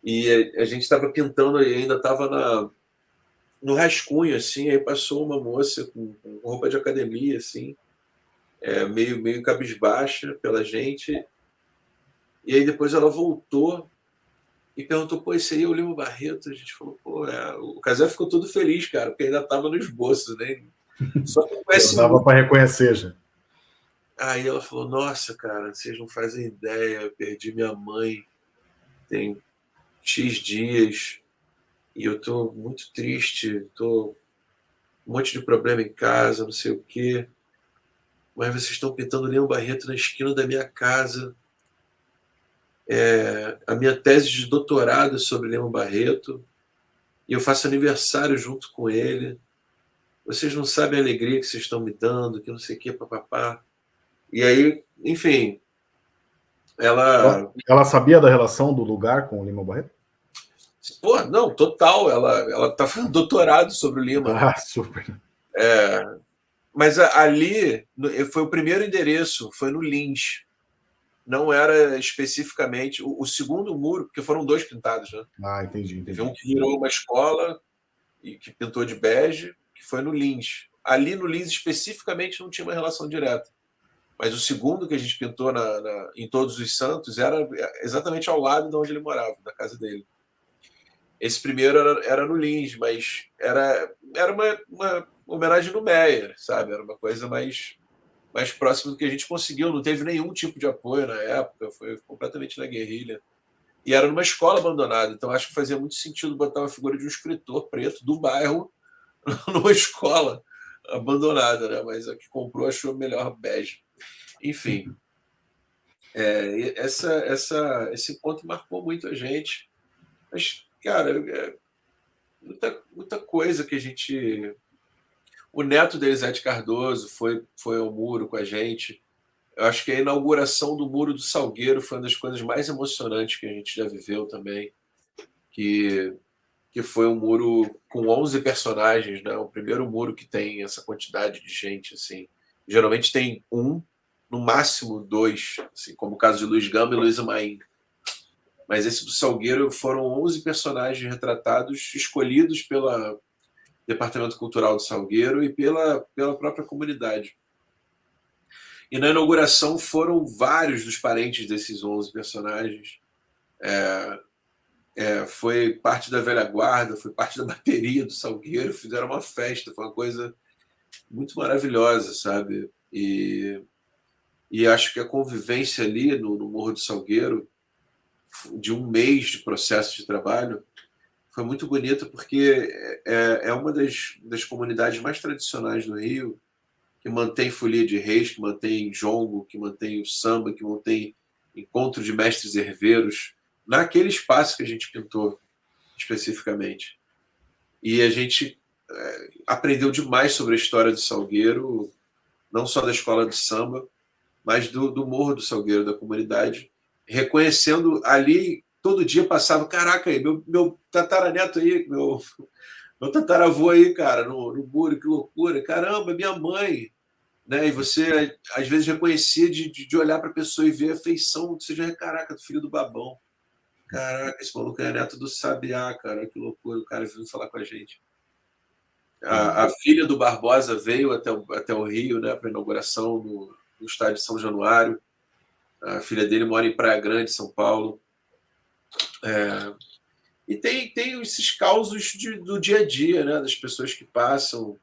e a, a gente estava pintando e ainda estava no rascunho, assim, aí passou uma moça com, com roupa de academia, assim, é, meio, meio cabisbaixa pela gente. E aí depois ela voltou e perguntou, pô, esse aí é o Lima Barreto? A gente falou, pô, é... o Casé ficou todo feliz, cara, porque ainda estava no esboço, né? Só que conhece... Dava para reconhecer já. Aí ela falou, nossa, cara, vocês não fazem ideia, eu perdi minha mãe tem X dias e eu estou muito triste, estou um monte de problema em casa, não sei o quê. Mas vocês estão pintando Leão Barreto na esquina da minha casa. É, a minha tese de doutorado é sobre Leão Barreto e eu faço aniversário junto com ele. Vocês não sabem a alegria que vocês estão me dando, que não sei o que, papapá. E aí, enfim, ela... ela... ela. sabia da relação do lugar com o Lima Barreto? Pô, não, total. Ela, ela tá fazendo doutorado sobre o Lima. Ah, super. É, mas ali foi o primeiro endereço, foi no Lins. Não era especificamente o, o, segundo muro, porque foram dois pintados, né? Ah, entendi, entendi. Teve um que virou uma escola e que pintou de bege, que foi no Lins. Ali no Lins especificamente não tinha uma relação direta. Mas o segundo que a gente pintou na, na, em Todos os Santos era exatamente ao lado de onde ele morava, da casa dele. Esse primeiro era, era no Lins, mas era, era uma, uma homenagem no Meyer, sabe? Era uma coisa mais, mais próxima do que a gente conseguiu. Não teve nenhum tipo de apoio na época, foi completamente na guerrilha. E era numa escola abandonada, então acho que fazia muito sentido botar uma figura de um escritor preto do bairro numa escola abandonada, né? Mas a que comprou achou melhor bege. Enfim, é, essa, essa, esse encontro marcou muito a gente. Mas cara, é muita, muita coisa que a gente. O neto da Elisete Cardoso foi, foi ao muro com a gente. Eu acho que a inauguração do Muro do Salgueiro foi uma das coisas mais emocionantes que a gente já viveu também. Que, que foi um muro com 11 personagens, né? O primeiro muro que tem essa quantidade de gente, assim. Geralmente tem um, no máximo dois, assim, como o caso de Luiz Gama e Luiz Maim. Mas esse do Salgueiro foram 11 personagens retratados, escolhidos pelo Departamento Cultural do Salgueiro e pela, pela própria comunidade. E na inauguração foram vários dos parentes desses 11 personagens. É, é, foi parte da velha guarda, foi parte da bateria do Salgueiro, fizeram uma festa, foi uma coisa muito maravilhosa, sabe? E, e acho que a convivência ali no, no Morro do Salgueiro, de um mês de processo de trabalho, foi muito bonita porque é, é uma das, das comunidades mais tradicionais do Rio, que mantém folia de reis, que mantém jongo, que mantém o samba, que mantém encontro de mestres herveiros, naquele espaço que a gente pintou especificamente. E a gente é, aprendeu demais sobre a história do Salgueiro, não só da escola de samba, mas do, do Morro do Salgueiro, da comunidade, reconhecendo ali, todo dia passava, caraca, aí, meu, meu tataraneto aí, meu, meu tataravô aí, cara, no, no muro, que loucura, caramba, minha mãe, né? E você, às vezes, reconhecia de, de olhar para a pessoa e ver a feição, seja, caraca, do filho do babão. Caraca, esse maluco é neto do Sabiá, cara, que loucura, o cara veio falar com a gente. A, a filha do Barbosa veio até o, até o Rio, né, para inauguração no, no estádio de São Januário. A filha dele mora em Praia Grande, São Paulo. É, e tem, tem esses causos de, do dia a dia, né, das pessoas que passam.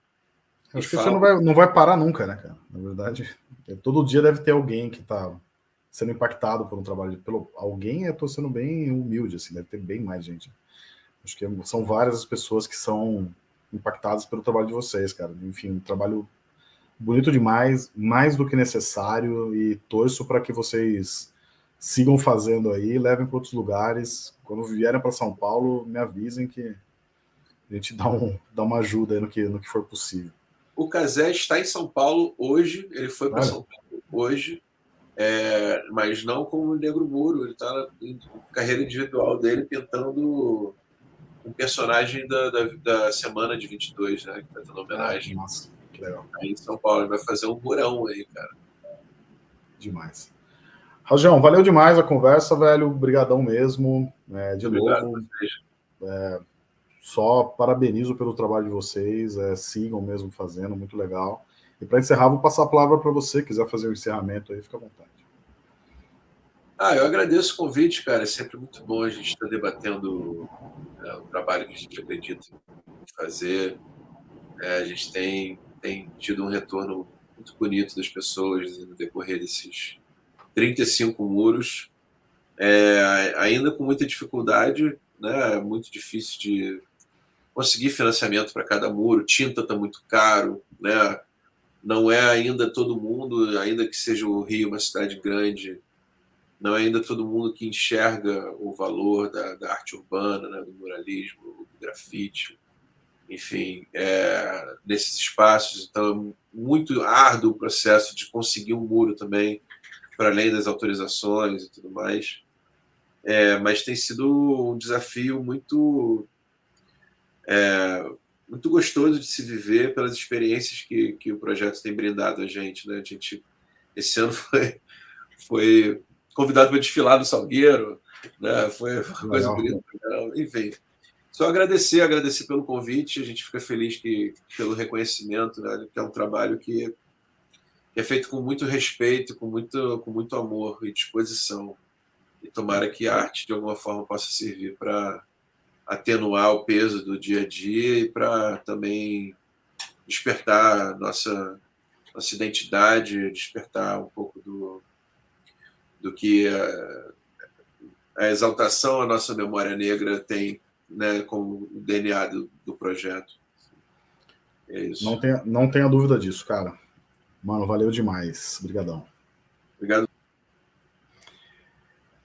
Acho que falam. você não vai, não vai parar nunca, né, cara? Na verdade, todo dia deve ter alguém que está sendo impactado por um trabalho pelo alguém, eu tô sendo bem humilde, assim, deve ter bem mais gente. Acho que são várias as pessoas que são impactadas pelo trabalho de vocês, cara. Enfim, um trabalho bonito demais, mais do que necessário, e torço para que vocês sigam fazendo aí, levem para outros lugares. Quando vierem para São Paulo, me avisem que a gente dá, um, dá uma ajuda aí no que, no que for possível. O Casé está em São Paulo hoje, ele foi para São Paulo hoje, é, mas não como o Negro Muro. Ele está na carreira individual dele pintando um personagem da, da, da semana de 22, né? Que está tendo homenagem. Nossa, que legal. Aí em São Paulo. Ele vai fazer um murão aí, cara. Demais. Rajão, valeu demais a conversa, velho. Obrigadão mesmo. É, de Obrigado novo. É, só parabenizo pelo trabalho de vocês. É, sigam mesmo fazendo, muito legal. E para encerrar, vou passar a palavra para você, quiser fazer o um encerramento aí, fica à vontade. Ah, eu agradeço o convite, cara. É sempre muito bom a gente estar debatendo é, o trabalho que a gente acredita fazer. É, a gente tem, tem tido um retorno muito bonito das pessoas no decorrer desses 35 muros, é, ainda com muita dificuldade, né? É muito difícil de conseguir financiamento para cada muro, tinta está muito caro, né? Não é ainda todo mundo, ainda que seja o Rio uma cidade grande, não é ainda todo mundo que enxerga o valor da, da arte urbana, né, do muralismo, do grafite, enfim, é, nesses espaços. Então, é muito árduo o processo de conseguir um muro também, para além das autorizações e tudo mais. É, mas tem sido um desafio muito é, muito gostoso de se viver pelas experiências que, que o projeto tem brindado a gente. Né? A gente esse ano foi, foi convidado para desfilar no Salgueiro, né? foi uma coisa bonita. Enfim, só agradecer, agradecer pelo convite. A gente fica feliz que, pelo reconhecimento, né? que é um trabalho que, que é feito com muito respeito, com muito, com muito amor e disposição. E tomara que a arte, de alguma forma, possa servir para atenuar o peso do dia a dia e para também despertar nossa nossa identidade, despertar um pouco do, do que a, a exaltação à nossa memória negra tem né, como o DNA do, do projeto. É isso. Não tenha, não tenha dúvida disso, cara. Mano, valeu demais. Obrigadão. Obrigado.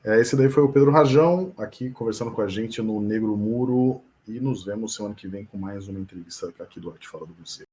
É, esse daí foi o Pedro Rajão, aqui conversando com a gente no Negro Muro, e nos vemos semana que vem com mais uma entrevista aqui do Arte Fala do Museu.